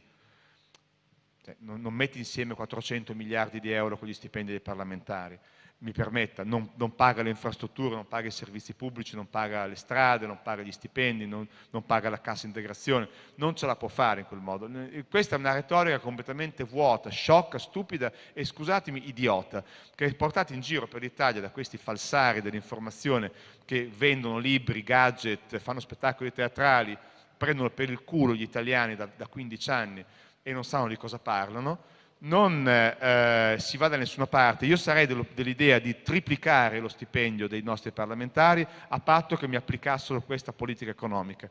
Cioè, non, non metti insieme 400 miliardi di euro con gli stipendi dei parlamentari mi permetta, non, non, paga le infrastrutture, non paga i servizi pubblici, non paga le strade, non paga gli stipendi, non, non, paga la cassa integrazione, non ce la può fare in quel modo. Questa è una retorica completamente vuota, sciocca, stupida e, scusatemi, idiota, che è portata in giro per l'Italia da questi falsari dell'informazione che vendono libri, gadget, fanno spettacoli teatrali, prendono per il culo gli italiani da, da 15 anni e non sanno di cosa parlano, non eh, si va da nessuna parte. Io sarei dell'idea di triplicare lo stipendio dei nostri parlamentari a patto che mi applicassero questa politica economica.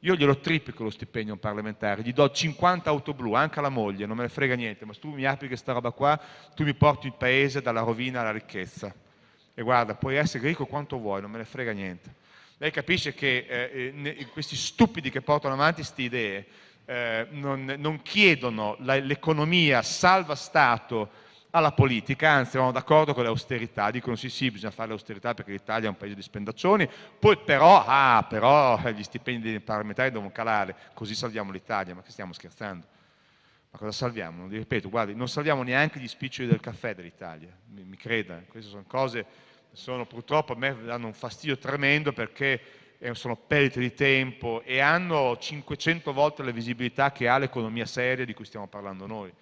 Io glielo triplico lo stipendio a un parlamentare, gli do 50 auto blu, anche alla moglie, non me ne frega niente, ma se tu mi applichi questa roba qua, tu mi porti il paese dalla rovina alla ricchezza. E guarda, puoi essere ricco quanto vuoi, non me ne frega niente. Lei capisce che eh, eh questi stupidi che portano avanti queste idee eh, non, non, chiedono l'economia salva Stato alla politica, anzi vanno d'accordo con l'austerità, dicono sì sì bisogna fare l'austerità perché l'Italia è un paese di spendaccioni, poi però, ah, però gli stipendi dei parlamentari devono calare, così salviamo l'Italia, ma che stiamo scherzando? Ma cosa salviamo? Ripeto, guardi, non salviamo neanche gli spiccioli del caffè dell'Italia, mi, mi creda, queste sono cose, sono, purtroppo a me danno un fastidio tremendo perché sono perdite di tempo e hanno 500 volte la visibilità che ha l'economia seria di cui stiamo parlando noi.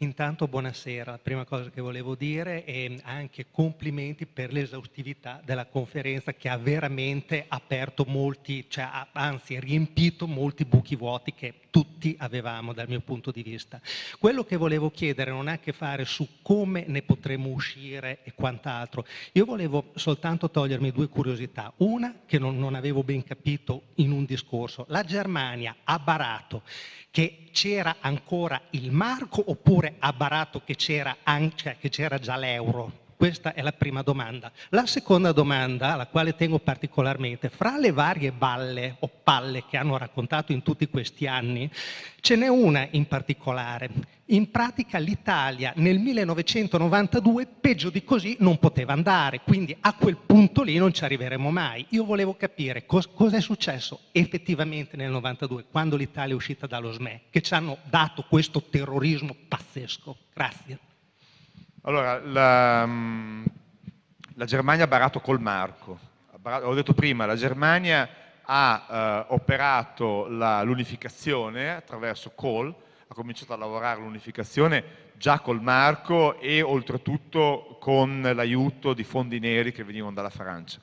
Intanto buonasera, la prima cosa che volevo dire è anche complimenti per l'esaustività della conferenza che ha veramente aperto molti, cioè anzi riempito molti buchi vuoti che tutti avevamo dal mio punto di vista. Quello che volevo chiedere non ha a che fare su come ne potremo uscire e quant'altro. Io volevo soltanto togliermi due curiosità. Una che non, non avevo ben capito in un discorso. La Germania ha barato che c'era ancora il marco oppure ha barato che c'era, anche, che c'era già l'euro? Questa è la prima domanda. La seconda domanda, alla quale tengo particolarmente, fra le varie balle o palle che hanno raccontato in tutti questi anni, ce n'è una in particolare. In pratica l'Italia nel 1992 peggio di così non poteva andare, quindi a quel punto lì non ci arriveremo mai. Io volevo capire cos- cosa è successo effettivamente nel 92, quando l'Italia è uscita dallo SME, che ci hanno dato questo terrorismo pazzesco. Grazie. Allora, la, la Germania ha barato col marco. Ho detto prima, la Germania ha eh, operato l'unificazione attraverso Kohl, ha cominciato a lavorare l'unificazione già col marco e oltretutto con l'aiuto di fondi neri che venivano dalla Francia.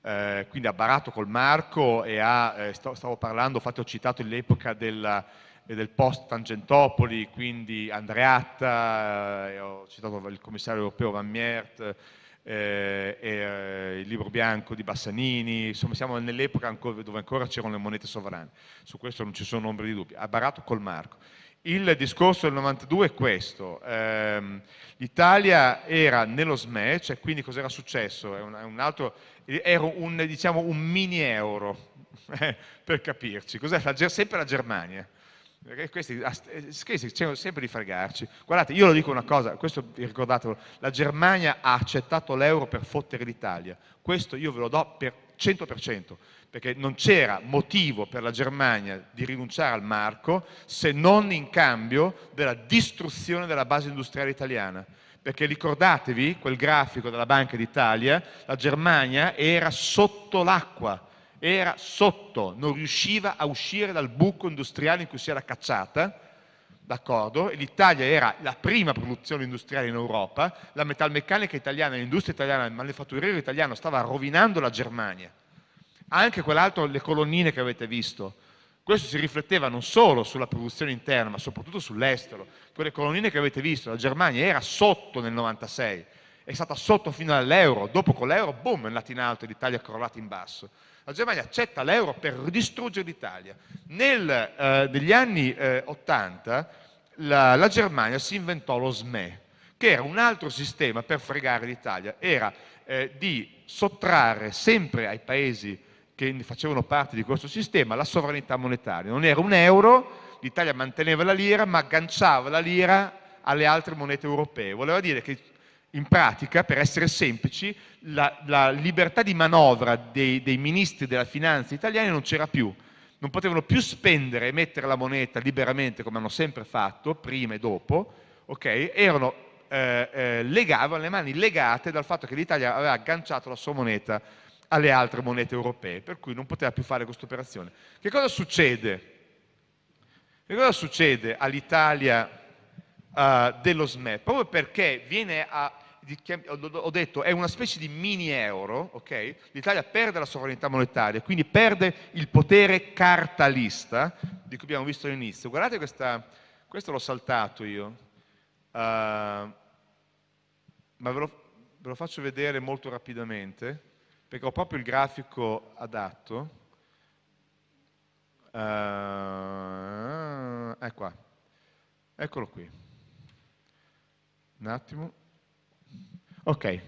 Eh, quindi ha barato col marco e ha, eh, stavo parlando, infatti ho citato l'epoca della, e del post Tangentopoli, quindi Andreatta, eh, ho citato il commissario europeo Van Miert, eh, e, eh, il libro bianco di Bassanini, insomma siamo nell'epoca dove ancora c'erano le monete sovrane, su questo non ci sono ombri di dubbio, ha barato col marco. Il discorso del 92 è questo, ehm, l'Italia era nello SME, cioè quindi cos'era successo? È un, un altro, era un, diciamo, un mini euro, eh, per capirci, cos'è? sempre la Germania, perché questi, questi cercano sempre di fregarci. Guardate, io lo dico una cosa, questo ricordatelo, la Germania ha accettato l'euro per fottere l'Italia. Questo io ve lo do per 100%, perché non c'era motivo per la Germania di rinunciare al marco se non in cambio della distruzione della base industriale italiana. Perché ricordatevi quel grafico della Banca d'Italia, la Germania era sotto l'acqua era sotto, non riusciva a uscire dal buco industriale in cui si era cacciata, d'accordo? L'Italia era la prima produzione industriale in Europa, la metalmeccanica italiana, l'industria italiana, il manifatturiero italiano stava rovinando la Germania. Anche quell'altro, le colonnine che avete visto, questo si rifletteva non solo sulla produzione interna, ma soprattutto sull'estero. Quelle colonnine che avete visto, la Germania era sotto nel 96, è stata sotto fino all'euro, dopo con l'euro, boom, è andata in alto e l'Italia è crollata in basso. La Germania accetta l'euro per distruggere l'Italia. Nel, eh, negli anni eh, 80 la, la, Germania si inventò lo SME, che era un altro sistema per fregare l'Italia, era eh, di sottrarre sempre ai paesi che facevano parte di questo sistema la sovranità monetaria. Non era un euro, l'Italia manteneva la lira, ma agganciava la lira alle altre monete europee. Voleva dire che in pratica, per essere semplici, la, la libertà di manovra dei, dei, ministri della finanza italiani non c'era più. non potevano più spendere e mettere la moneta liberamente come hanno sempre fatto, prima e dopo, okay? erano, eh, eh, legavano le mani legate dal fatto che l'Italia aveva agganciato la sua moneta alle altre monete europee, per cui non poteva più fare questa operazione. Che cosa succede? Che cosa succede all'Italia uh, dello SME? Proprio perché viene a, ho detto, è una specie di mini euro, ok? L'Italia perde la sovranità monetaria, quindi perde il potere cartalista, di cui abbiamo visto all'inizio. Guardate questa, questo l'ho saltato io, uh, ma ve lo, ve lo faccio vedere molto rapidamente perché ho proprio il grafico adatto. Uh, è qua, eccolo qui. Un attimo. Ok.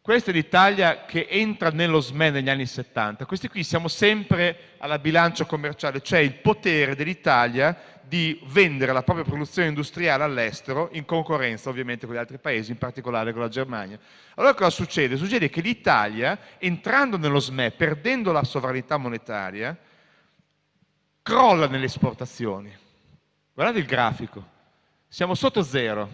Questa è l'Italia che entra nello SME negli anni 70. Questi qui siamo sempre alla bilancia commerciale, cioè il potere dell'Italia di vendere la propria produzione industriale all'estero in concorrenza ovviamente con gli altri paesi, in particolare con la Germania. Allora cosa succede? Succede che l'Italia, entrando nello SME, perdendo la sovranità monetaria, crolla nelle esportazioni. Guardate il grafico, siamo sotto zero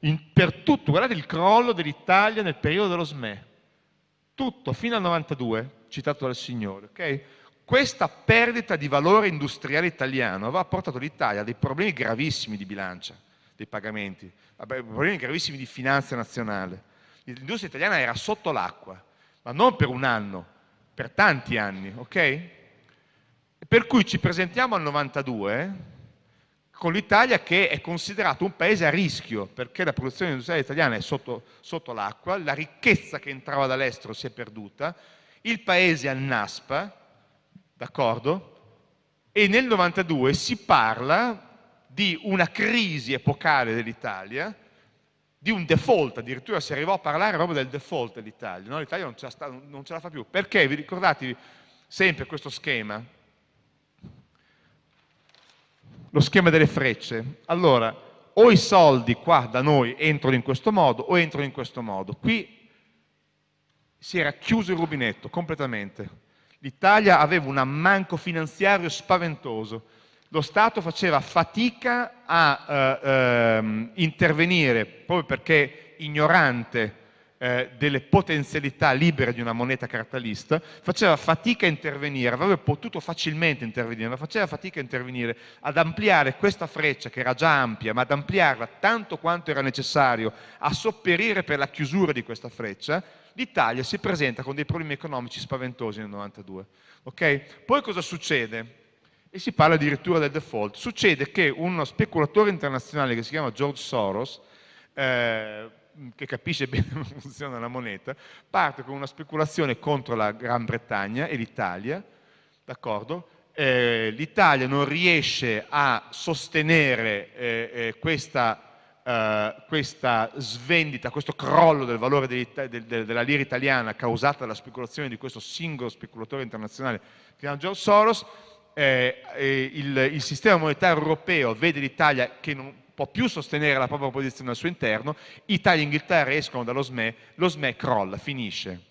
in, per tutto, guardate il crollo dell'Italia nel periodo dello SME, tutto fino al 92, citato dal Signore. Okay? Questa perdita di valore industriale italiano aveva portato l'Italia a dei problemi gravissimi di bilancia, dei pagamenti, a problemi gravissimi di finanza nazionale. L'industria italiana era sotto l'acqua, ma non per un anno, per tanti anni, ok? Per cui ci presentiamo al 92 con l'Italia che è considerato un paese a rischio perché la produzione industriale italiana è sotto, l'acqua, la ricchezza che entrava dall'estero si è perduta, il paese annaspa, d'accordo? E nel 92 si parla di una crisi epocale dell'Italia, di un default, addirittura si arrivò a parlare proprio del default dell'Italia, no? l'Italia non, non ce la fa più. Perché? Vi ricordate sempre questo schema? Lo schema delle frecce. Allora, o i soldi qua da noi entrano in questo modo o entrano in questo modo. Qui si era chiuso il rubinetto completamente. L'Italia aveva un ammanco finanziario spaventoso. Lo Stato faceva fatica a eh, eh, intervenire proprio perché ignorante eh, delle potenzialità libere di una moneta cartalista, faceva fatica a intervenire, avrebbe potuto facilmente intervenire, ma faceva fatica a intervenire, ad ampliare questa freccia che era già ampia, ma ad ampliarla tanto quanto era necessario a sopperire per la chiusura di questa freccia, l'Italia si presenta con dei problemi economici spaventosi nel 92. Okay? Poi cosa succede? E si parla addirittura del default. Succede che uno speculatore internazionale che si chiama George Soros, eh, che capisce bene come funziona la moneta, parte con una speculazione contro la Gran Bretagna e l'Italia? Eh, L'Italia non riesce a sostenere eh, eh, questa, eh, questa, svendita, questo crollo del valore della lira italiana causata dalla speculazione di questo singolo speculatore internazionale che chiama George Soros, eh, il, il sistema monetario europeo vede l'Italia che non può più sostenere la propria posizione al suo interno, Italia e Inghilterra escono dallo SME, lo SME crolla, finisce.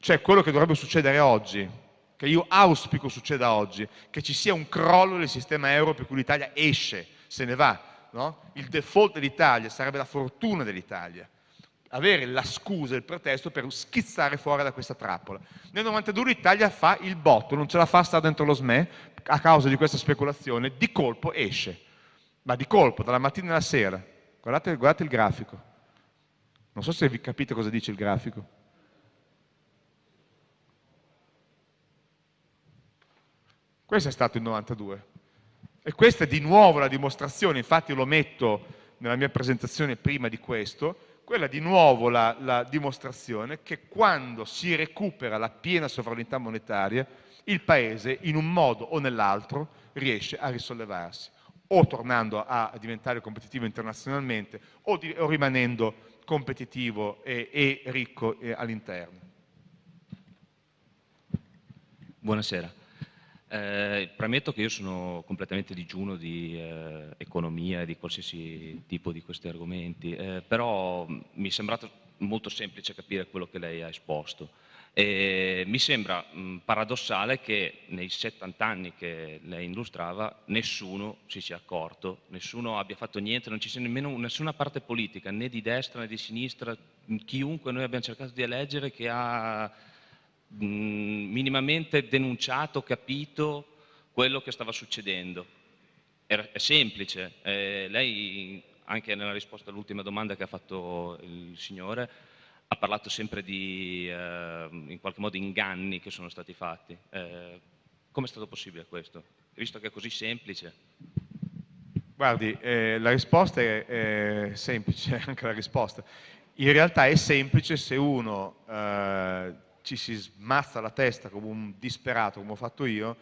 Cioè quello che dovrebbe succedere oggi, che io auspico succeda oggi, che ci sia un crollo del sistema euro per cui l'Italia esce, se ne va. No? Il default dell'Italia sarebbe la fortuna dell'Italia avere la scusa, il pretesto per schizzare fuori da questa trappola. Nel 92 l'Italia fa il botto, non ce la fa stare dentro lo SME a causa di questa speculazione, di colpo esce ma di colpo, dalla mattina alla sera. Guardate, guardate il grafico. Non so se vi capite cosa dice il grafico. Questo è stato il 92. E questa è di nuovo la dimostrazione, infatti lo metto nella mia presentazione prima di questo, quella è di nuovo la, la dimostrazione che quando si recupera la piena sovranità monetaria, il Paese in un modo o nell'altro riesce a risollevarsi o tornando a, diventare competitivo internazionalmente o, di, o rimanendo competitivo e, e ricco eh, all'interno. Buonasera. Eh, premetto che io sono completamente digiuno di eh, economia e di qualsiasi tipo di questi argomenti, eh, però mi è sembrato molto semplice capire quello che lei ha esposto. E mi sembra mh, paradossale che nei 70 anni che lei illustrava nessuno si sia accorto, nessuno abbia fatto niente, non ci sia nemmeno nessuna parte politica, né di destra né di sinistra, chiunque noi abbiamo cercato di eleggere che ha mh, minimamente denunciato, capito quello che stava succedendo. Era, è semplice, eh, lei anche nella risposta all'ultima domanda che ha fatto il signore ha parlato sempre di, eh, in qualche modo, inganni che sono stati fatti. Eh, Come è stato possibile questo? Visto che è così semplice. Guardi, eh, la risposta è, è, semplice, anche la risposta. In realtà è semplice se uno eh, ci si smazza la testa come un disperato, come ho fatto io,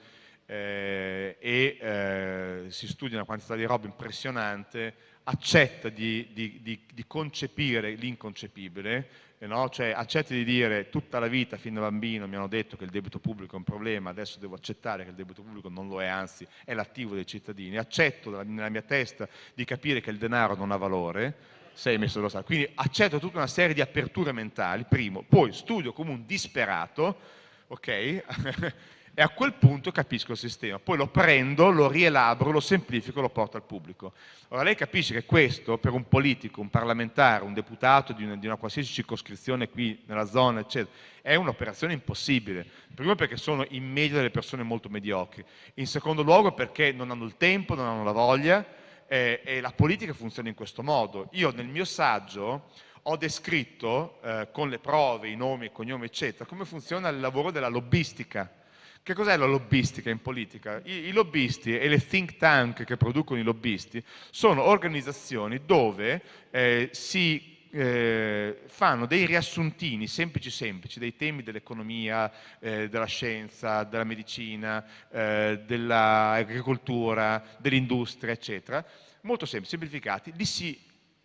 eh, e eh, si studia una quantità di roba impressionante, accetta di, di, di, di concepire l'inconcepibile? Cioè accetta di dire tutta la vita fin da bambino mi hanno detto che il debito pubblico è un problema, adesso devo accettare che il debito pubblico non lo è, anzi è l'attivo dei cittadini, accetto nella mia testa di capire che il denaro non ha valore, sei messo dallo Stato, quindi accetto tutta una serie di aperture mentali, primo, poi studio come un disperato, ok? e a quel punto capisco il sistema, poi lo prendo, lo rielaboro, lo semplifico lo porto al pubblico. Ora lei capisce che questo per un politico, un parlamentare, un deputato di una, di una qualsiasi circoscrizione qui nella zona, eccetera, è un'operazione impossibile. Primo perché sono in media delle persone molto mediocri, in secondo luogo perché non hanno il tempo, non hanno la voglia eh, e la politica funziona in questo modo. Io nel mio saggio ho descritto eh, con le prove, i nomi, i cognomi, eccetera, come funziona il lavoro della lobbistica che cos'è la lobbistica in politica? I, I, lobbisti e le think tank che producono i lobbisti sono organizzazioni dove eh, si eh, fanno dei riassuntini semplici semplici dei temi dell'economia, eh, della scienza, della medicina, eh, dell'agricoltura, dell'industria, eccetera, molto semplici, semplificati, li si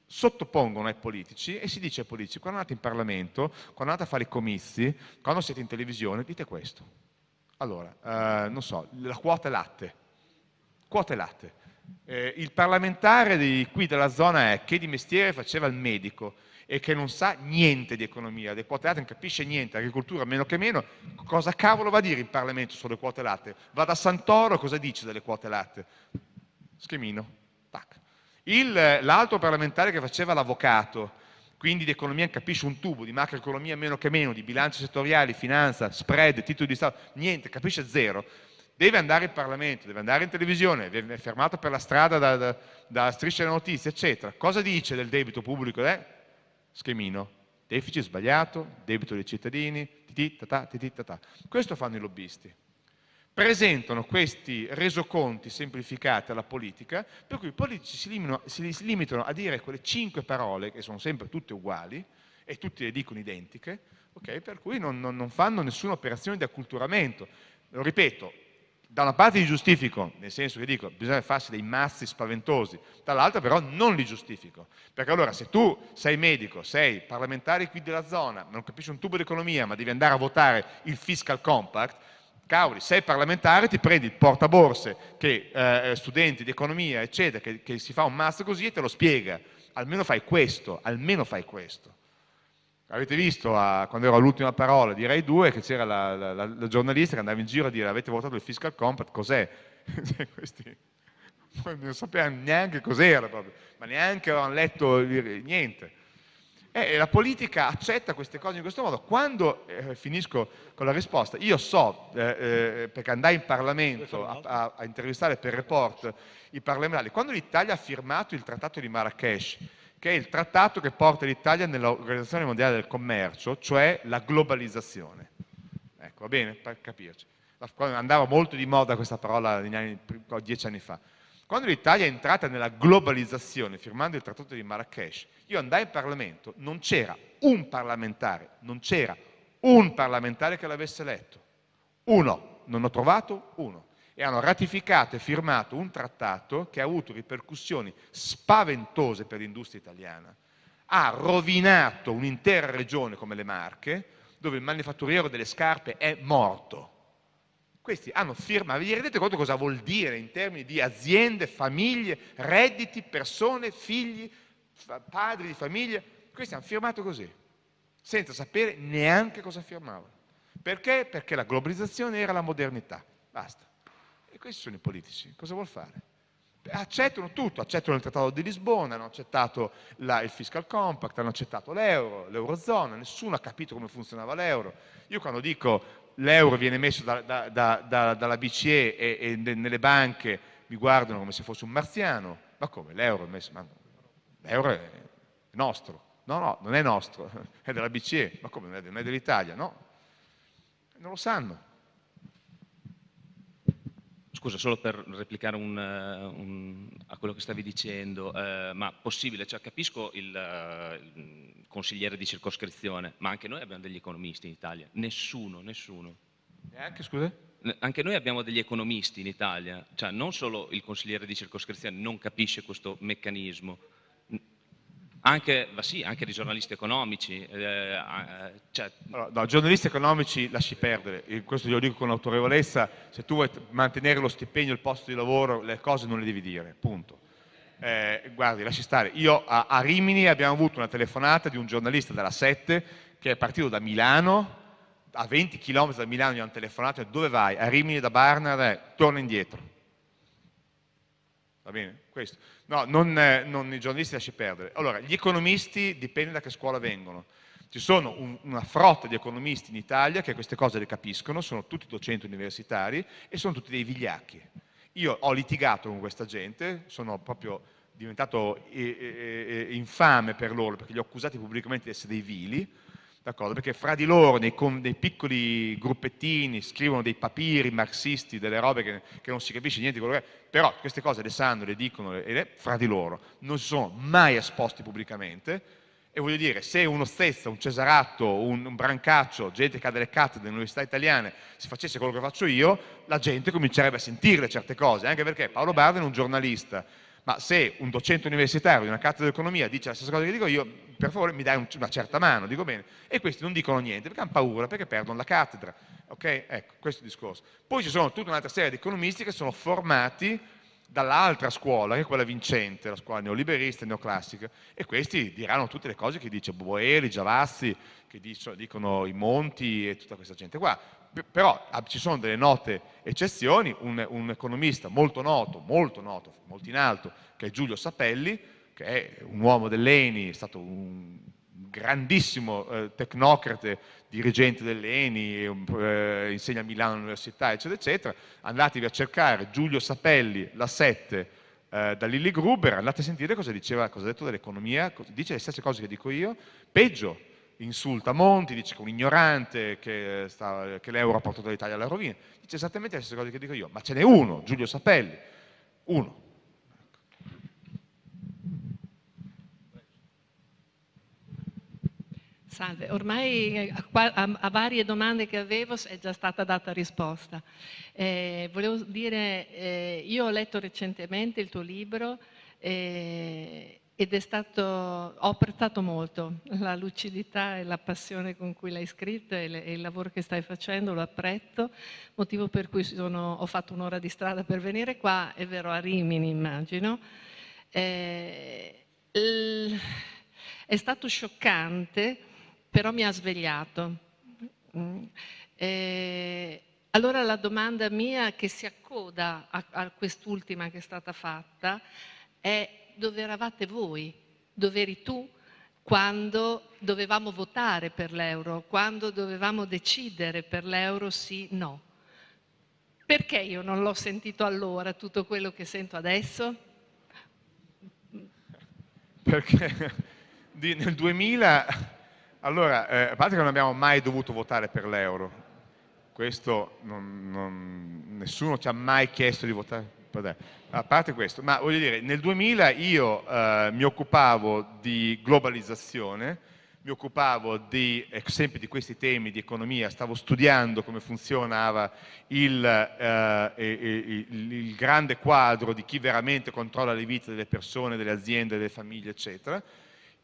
sottopongono ai politici e si dice ai politici quando andate in Parlamento, quando andate a fare i comizi, quando siete in televisione, dite questo allora, eh, non so, la quota latte. Quote latte. Eh, il parlamentare di qui della zona è che di mestiere faceva il medico e che non sa niente di economia, delle quote latte non capisce niente, agricoltura meno che meno, cosa cavolo va a dire in Parlamento sulle quote latte? Va da Santoro, cosa dice delle quote latte? Schemino. L'altro parlamentare che faceva l'avvocato, quindi di economia capisce un tubo, di macroeconomia meno che meno, di bilanci settoriali, finanza, spread, titoli di Stato, niente, capisce zero, deve andare in Parlamento, deve andare in televisione, viene fermato per la strada da, da, da strisce delle notizie, eccetera. Cosa dice del debito pubblico? Eh? Schemino, deficit sbagliato, debito dei cittadini, titi, tata, titi, tata. Questo fanno i lobbisti presentano questi resoconti semplificati alla politica, per cui i politici si limitano, a dire quelle cinque parole, che sono sempre tutte uguali, e tutti le dicono identiche, per cui non, fanno nessuna operazione di acculturamento. Lo ripeto, da una parte li giustifico, nel senso che dico bisogna farsi dei mazzi spaventosi, dall'altra però non li giustifico, perché allora se tu sei medico, sei parlamentare qui della zona, non capisci un tubo di economia ma devi andare a votare il fiscal compact, cavoli, sei parlamentare, ti prendi il portaborse, che, eh, studenti di economia, eccetera, che, che, si fa un master così e te lo spiega. Almeno fai questo, almeno fai questo. Avete visto a, quando ero all'ultima parola di Rai 2 che c'era la, la, la, la, giornalista che andava in giro a dire avete votato il fiscal compact, cos'è? Cioè, questi non sapevano neanche cos'era ma neanche avevano letto niente. E la politica accetta queste cose in questo modo. Quando, eh, finisco con la risposta, io so, eh, eh, perché andai in Parlamento a, intervistare per report i parlamentari, quando l'Italia ha firmato il trattato di Marrakesh, che è il trattato che porta l'Italia nell'Organizzazione Mondiale del Commercio, cioè la globalizzazione. Ecco, va bene, per capirci. Andava molto di moda questa parola dieci anni fa. Quando l'Italia è entrata nella globalizzazione, firmando il trattato di Marrakesh, io andai in Parlamento, non c'era un parlamentare, non c'era un parlamentare che l'avesse letto. Uno, non ho trovato uno. E hanno ratificato e firmato un trattato che ha avuto ripercussioni spaventose per l'industria italiana. Ha rovinato un'intera regione come le Marche, dove il manifatturiero delle scarpe è morto questi hanno firmato, vi rendete conto cosa vuol dire in termini di aziende, famiglie, redditi, persone, figli, padri di famiglia? Questi hanno firmato così. senza sapere neanche cosa firmava. Perché? Perché la globalizzazione era la modernità, basta. E questi sono i politici, cosa vuol fare? Accettano tutto, accettano il Trattato di Lisbona, hanno accettato la, il Fiscal Compact, hanno accettato l'euro, l'Eurozona, nessuno ha capito come funzionava l'euro. Io quando dico l'euro viene messo da, da, da, dalla BCE e, nelle banche mi guardano come se fosse un marziano, ma come? L'euro è nostro, no no, non è nostro, è della BCE, ma come non è dell'Italia? No, non lo sanno. Scusa, solo per replicare un, eh, un, a quello che stavi dicendo, eh, ma possibile, cioè, capisco il, uh, il, consigliere di circoscrizione, ma anche noi abbiamo degli economisti in Italia, nessuno, nessuno. Neanche, scusa? Anche noi abbiamo degli economisti in Italia, cioè non solo il consigliere di circoscrizione non capisce questo meccanismo, anche, sì, anche di giornalisti economici. Eh, eh, cioè... allora, no, giornalisti economici lasci perdere, questo glielo dico con autorevolezza, se tu vuoi mantenere lo stipendio, il posto di lavoro, le cose non le devi dire, punto. Eh, guardi, lasci stare, io a, a, Rimini abbiamo avuto una telefonata di un giornalista della 7 che è partito da Milano, a 20 km da Milano gli hanno telefonato dove vai? A Rimini da Barnard, eh, torna indietro. Va bene? Questo. No, non, eh, non, i giornalisti lasci perdere. Allora, gli economisti dipende da che scuola vengono. Ci sono un, una frotta di economisti in Italia che queste cose le capiscono, sono tutti docenti universitari e sono tutti dei vigliacchi. Io ho litigato con questa gente, sono proprio diventato eh, eh, eh infame per loro perché li ho accusati pubblicamente di essere dei vili, perché fra di loro, nei, nei, piccoli gruppettini, scrivono dei papiri marxisti, delle robe che, che, non si capisce niente di quello che è, però queste cose le sanno, le dicono, le, fra di loro, non si sono mai esposti pubblicamente, e voglio dire, se uno Stezza, un Cesaratto, un, un Brancaccio, gente che ha delle cattedre nelle italiane, si facesse quello che faccio io, la gente comincerebbe a sentirle certe cose, anche perché Paolo Barden è un giornalista, ma se un docente universitario di una cattedra di economia dice la stessa cosa che dico io, per favore mi dai una certa mano, dico bene, e questi non dicono niente perché hanno paura, perché perdono la cattedra, ok? Ecco, questo è il discorso. Poi ci sono tutta un'altra serie di economisti che sono formati dall'altra scuola, che è quella vincente, la scuola neoliberista e neoclassica, e questi diranno tutte le cose che dice Boeri, Giavazzi, che dicono i Monti e tutta questa gente qua però ah, ci sono delle note eccezioni, un, un, economista molto noto, molto noto, molto in alto, che è Giulio Sapelli, che è un uomo dell'ENI, è stato un grandissimo eh, tecnocrate, dirigente dell'ENI, eh, insegna a Milano all'università, eccetera, eccetera. Andatevi a cercare Giulio Sapelli, la 7, eh, da Lilly Gruber, andate a sentire cosa diceva, cosa ha detto dell'economia, dice le stesse cose che dico io, peggio, insulta Monti, dice che è un ignorante, che, che l'euro ha portato l'Italia alla rovina, dice esattamente le stesse cose che dico io, ma ce n'è uno, Giulio Sapelli, uno. Salve, ormai a, a, a, varie domande che avevo è già stata data risposta. Eh, volevo dire, eh, io ho letto recentemente il tuo libro eh, ed è stato, ho apprezzato molto la lucidità e la passione con cui l'hai scritto e, le, e, il lavoro che stai facendo, lo apprezzo, motivo per cui sono, ho fatto un'ora di strada per venire qua, è vero a Rimini immagino. Eh, è stato scioccante, però mi ha svegliato. Mm. Eh, allora la domanda mia che si accoda a, a quest'ultima che è stata fatta è dove eravate voi, dove eri tu quando dovevamo votare per l'euro, quando dovevamo decidere per l'euro sì, no. Perché io non l'ho sentito allora tutto quello che sento adesso? Perché nel 2000, allora, eh, a parte che non abbiamo mai dovuto votare per l'euro, questo non, non, nessuno ci ha mai chiesto di votare a parte questo, ma voglio dire, nel 2000 io eh, mi occupavo di globalizzazione, mi occupavo di, sempre di questi temi di economia, stavo studiando come funzionava eh, il grande quadro di chi veramente controlla le vite delle persone, delle aziende, delle famiglie, eccetera,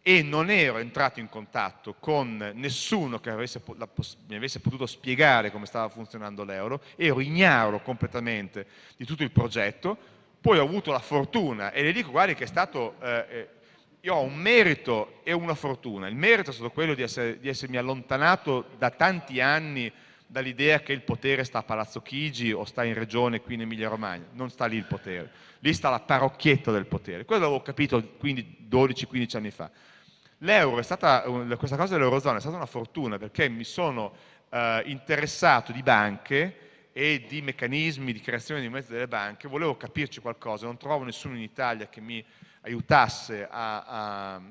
e non ero entrato in contatto con nessuno che avesse, la, mi avesse potuto spiegare come stava funzionando l'euro, ero ignaro completamente di tutto il progetto, poi ho avuto la fortuna, e le dico guardi che è stato, eh, eh io ho un merito e una fortuna. Il merito è stato quello di, essere, di essermi allontanato da tanti anni dall'idea che il potere sta a Palazzo Chigi o sta in regione qui in Emilia Romagna, non sta lì il potere, lì sta la parrocchietta del potere, quello l'avevo capito 12-15 anni fa. L'euro è stata, questa cosa dell'Eurozona è stata una fortuna perché mi sono eh, interessato di banche e di meccanismi di creazione di mezzi delle banche, volevo capirci qualcosa, non trovo nessuno in Italia che mi aiutasse a, a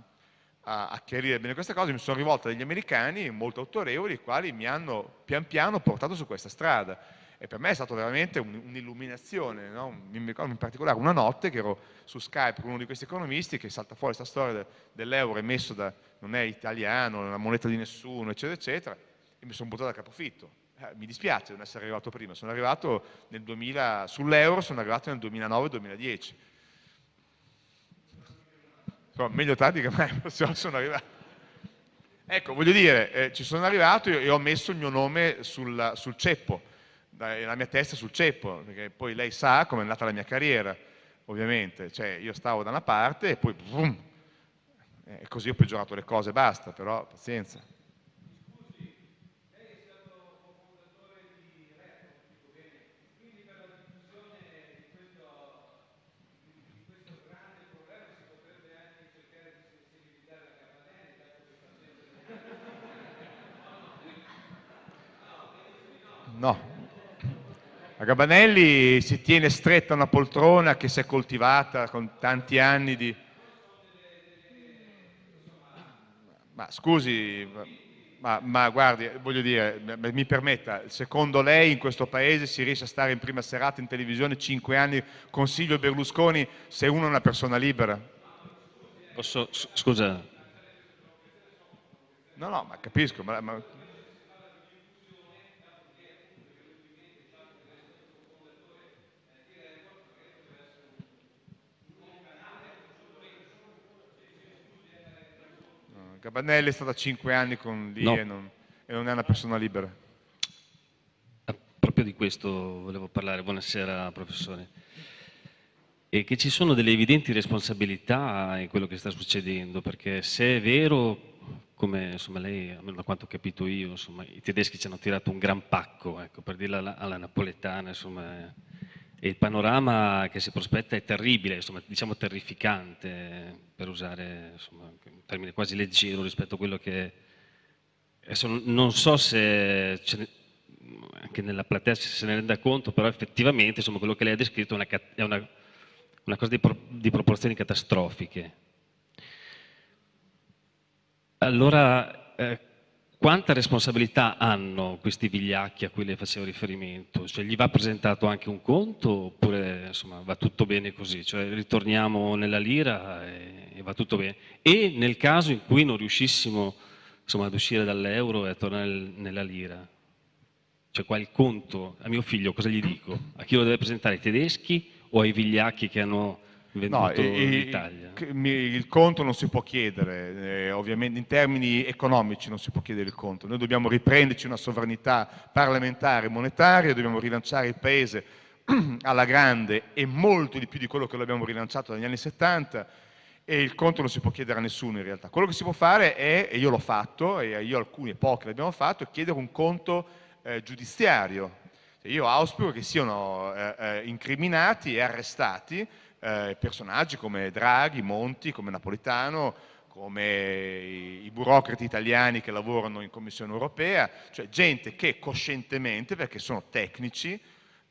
a, chiarire bene queste cose, mi sono rivolto a degli americani molto autorevoli, i quali mi hanno pian piano portato su questa strada. E per me è stata veramente un'illuminazione, no? mi ricordo in particolare una notte che ero su Skype con uno di questi economisti che salta fuori questa storia de, dell'euro emesso da, non è italiano, non è una moneta di nessuno, eccetera, eccetera, e mi sono buttato a capofitto. Eh, mi dispiace non essere arrivato prima, sono arrivato nel 2000, sull'euro sono arrivato nel 2009-2010 Insomma, meglio tardi che mai, sono arrivato. Ecco, voglio dire, eh, ci sono arrivato e ho messo il mio nome sul, sul ceppo, la mia testa sul ceppo, perché poi lei sa come è andata la mia carriera, ovviamente. Cioè, io stavo da una parte e poi, boom, e così ho peggiorato le cose, basta, però pazienza. No. A Gabanelli si tiene stretta una poltrona che si è coltivata con tanti anni di... Ma scusi, ma, ma, guardi, voglio dire, mi permetta, secondo lei in questo paese si riesce a stare in prima serata in televisione cinque anni con Silvio Berlusconi se uno è una persona libera? Posso, scusa. No, no, ma capisco, ma, ma Cabanelli è stata 5 anni con lì no. e, non, e non è una persona libera. Ah, proprio di questo volevo parlare. Buonasera professore. E che ci sono delle evidenti responsabilità in quello che sta succedendo, perché se è vero come insomma, lei, almeno da quanto ho capito io, insomma, i tedeschi ci hanno tirato un gran pacco, ecco, per dirla alla, alla napoletana, insomma, il panorama che si prospetta è terribile, insomma, diciamo terrificante, per usare insomma, un termine quasi leggero rispetto a quello che... Adesso non so se ne, anche nella platea se ne renda conto, però effettivamente insomma, quello che lei ha descritto è una, è una, una cosa di, pro, di proporzioni catastrofiche. Allora, eh, quanta responsabilità hanno questi vigliacchi a cui lei faceva riferimento? Cioè, gli va presentato anche un conto oppure insomma, va tutto bene così? Cioè, ritorniamo nella lira e, e, va tutto bene. E nel caso in cui non riuscissimo insomma, ad uscire dall'euro e a tornare nella lira, cioè qua il conto a mio figlio cosa gli dico? A chi lo deve presentare? Ai tedeschi o ai vigliacchi che hanno no, l'Italia? Il conto non si può chiedere, eh, ovviamente in termini economici non si può chiedere il conto. Noi dobbiamo riprenderci una sovranità parlamentare e monetaria, dobbiamo rilanciare il Paese alla grande e molto di più di quello che l'abbiamo rilanciato dagli anni 70 e il conto non si può chiedere a nessuno in realtà. Quello che si può fare è, e io l'ho fatto, e io alcuni e pochi l'abbiamo fatto, è chiedere un conto eh, giudiziario. Io auspico che siano eh, eh incriminati e arrestati eh, personaggi come Draghi, Monti, come Napolitano, come i, burocrati italiani che lavorano in Commissione europea, cioè gente che coscientemente, perché sono tecnici,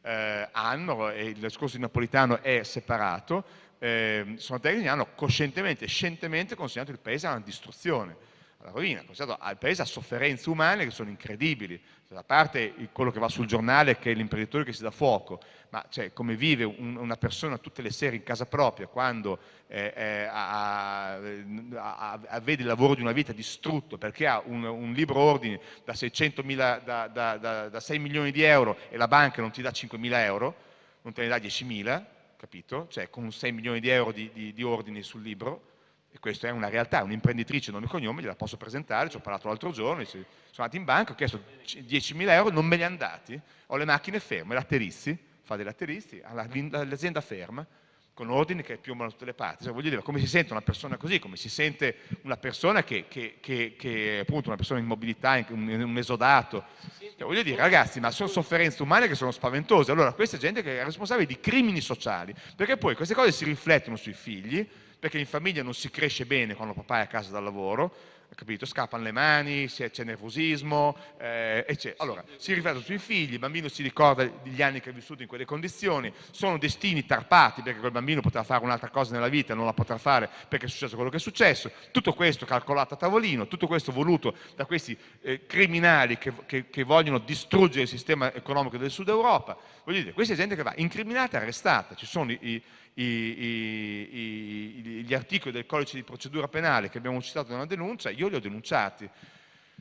eh, hanno, e il discorso di Napolitano è separato, eh, sono tecnici che hanno coscientemente e scientemente consegnato il paese alla distruzione, alla rovina, consegnato il paese a sofferenze umane che sono incredibili, a parte quello che va sul giornale che è l'imprenditore che si dà fuoco, ma cioè, come vive un, una persona tutte le sere in casa propria quando eh, eh, ha, ha, ha, vede il lavoro di una vita distrutto perché ha un, un libro ordine da, 600 mila, da, da, da, 6 milioni di euro e la banca non ti dà 5 mila euro, non te ne dà 10 mila, capito? Cioè con 6 milioni di euro di, di, di ordini sul libro, e questa è una realtà, un'imprenditrice nome e cognome, gliela posso presentare, ci ho parlato l'altro giorno, sono andato in banca, ho chiesto 10.000 euro, non me li hanno dati, ho le macchine ferme, latteristi, fa dei latteristi, l'azienda ferma, con ordini che piomano da tutte le parti. Cioè, voglio dire, come si sente una persona così, come si sente una persona che, che, che, che appunto una persona in mobilità, un, un esodato. Cioè, voglio dire, ragazzi, ma sono sofferenze umane che sono spaventose. Allora, questa gente che è responsabile di crimini sociali, perché poi queste cose si riflettono sui figli, perché in famiglia non si cresce bene quando papà è a casa dal lavoro, capito? Scappano le mani, c'è nervosismo, eh, eccetera. Allora, si riflettono sui figli, il bambino si ricorda degli anni che ha vissuto in quelle condizioni, sono destini tarpati perché quel bambino poteva fare un'altra cosa nella vita e non la potrà fare perché è successo quello che è successo, tutto questo calcolato a tavolino, tutto questo voluto da questi eh, criminali che, che, che, vogliono distruggere il sistema economico del Sud Europa, voglio dire, questa è gente che va incriminata e arrestata, ci sono i, i, gli articoli del codice di procedura penale che abbiamo citato nella denuncia, io li ho denunciati.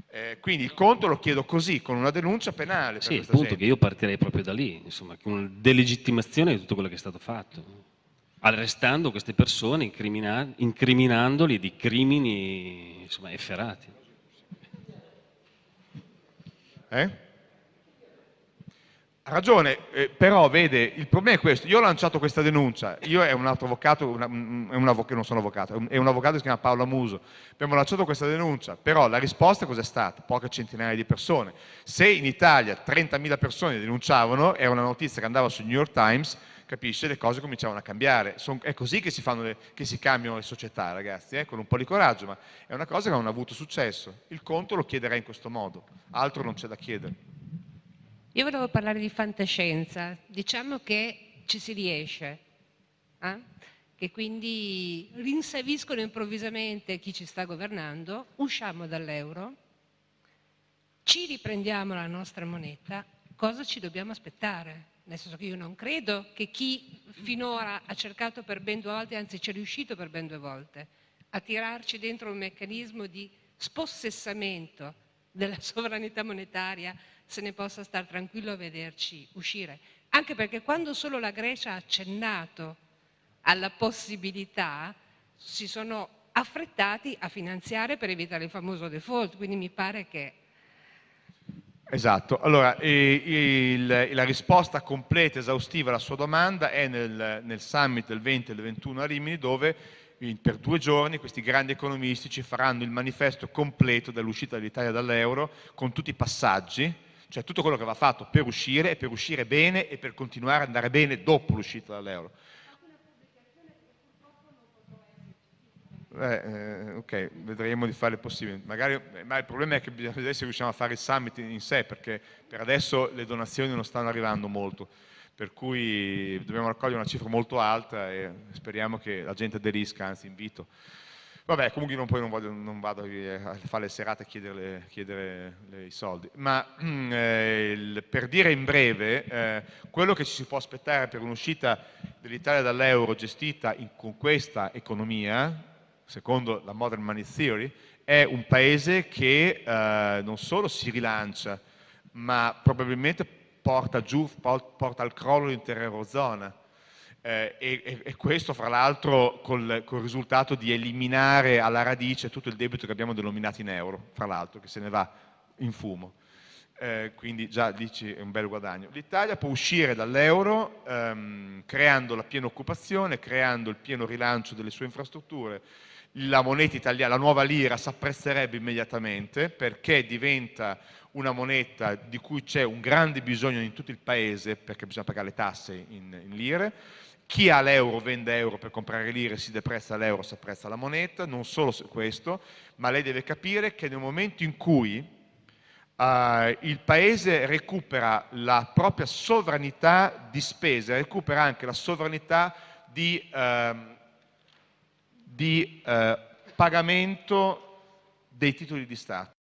Eh, quindi il conto lo chiedo così, con una denuncia penale. Sì, il punto che io partirei proprio da lì, insomma, con una delegittimazione di tutto quello che è stato fatto, arrestando queste persone, incrimina incriminandoli di crimini insomma, efferati. Eh? Ha ragione, eh, però vede, il problema è questo, io ho lanciato questa denuncia, io e un altro avvocato, un avvocato, non sono avvocato, è un avvocato che si chiama Paolo Muso, abbiamo lanciato questa denuncia, però la risposta cos'è stata? Poche centinaia di persone. Se in Italia 30.000 persone denunciavano, era una notizia che andava sul New York Times, capisce, le cose cominciavano a cambiare. Son, è così che si, le, che si, cambiano le società, ragazzi, eh? con un po' di coraggio, ma è una cosa che non ha avuto successo. Il conto lo chiederei in questo modo, altro non c'è da chiedere. Io volevo parlare di fantascienza, diciamo che ci si riesce, eh? che quindi rinsaviscono improvvisamente chi ci sta governando, usciamo dall'euro, ci riprendiamo la nostra moneta, cosa ci dobbiamo aspettare? Nel senso che io non credo che chi finora ha cercato per ben due volte, anzi ci è riuscito per ben due volte, a tirarci dentro un meccanismo di spossessamento della sovranità monetaria se ne possa stare tranquillo a vederci uscire. Anche perché quando solo la Grecia ha accennato alla possibilità, si sono affrettati a finanziare per evitare il famoso default, quindi mi pare che... Esatto, allora il, la risposta completa, esaustiva alla sua domanda è nel, nel summit del 20 e del 21 a Rimini dove per due giorni questi grandi economisti ci faranno il manifesto completo dell'uscita dell'Italia dall'euro con tutti i passaggi cioè tutto quello che va fatto per uscire e per uscire bene e per continuare ad andare bene dopo l'uscita dall'euro. Eh, eh, ok, vedremo di fare il possibile. Magari, ma il problema è che bisogna vedere se riusciamo a fare il summit in sé, perché per adesso le donazioni non stanno arrivando molto, per cui dobbiamo raccogliere una cifra molto alta e speriamo che la gente aderisca, anzi invito. Vabbè, comunque non, poi non, voglio, non vado a fare le serate a chiedere, chiedere i soldi, ma eh, per dire in breve, eh, quello che ci si può aspettare per un'uscita dell'Italia dall'euro gestita in, con questa economia, secondo la Modern Money Theory, è un paese che eh, non solo si rilancia, ma probabilmente porta giù, porta al crollo l'intera Eurozona. eh, e, e, questo fra l'altro col, col, risultato di eliminare alla radice tutto il debito che abbiamo denominato in euro, fra l'altro, che se ne va in fumo. Eh, quindi già dici è un bel guadagno. L'Italia può uscire dall'euro ehm, creando la piena occupazione, creando il pieno rilancio delle sue infrastrutture, la moneta italiana, la nuova lira si apprezzerebbe immediatamente perché diventa una moneta di cui c'è un grande bisogno in tutto il paese perché bisogna pagare le tasse in, in lire, chi ha l'euro vende euro per comprare lire, si deprezza l'euro, si apprezza la moneta, non solo questo, ma lei deve capire che nel momento in cui uh, il Paese recupera la propria sovranità di spesa, recupera anche la sovranità di, uh, di uh, pagamento dei titoli di Stato.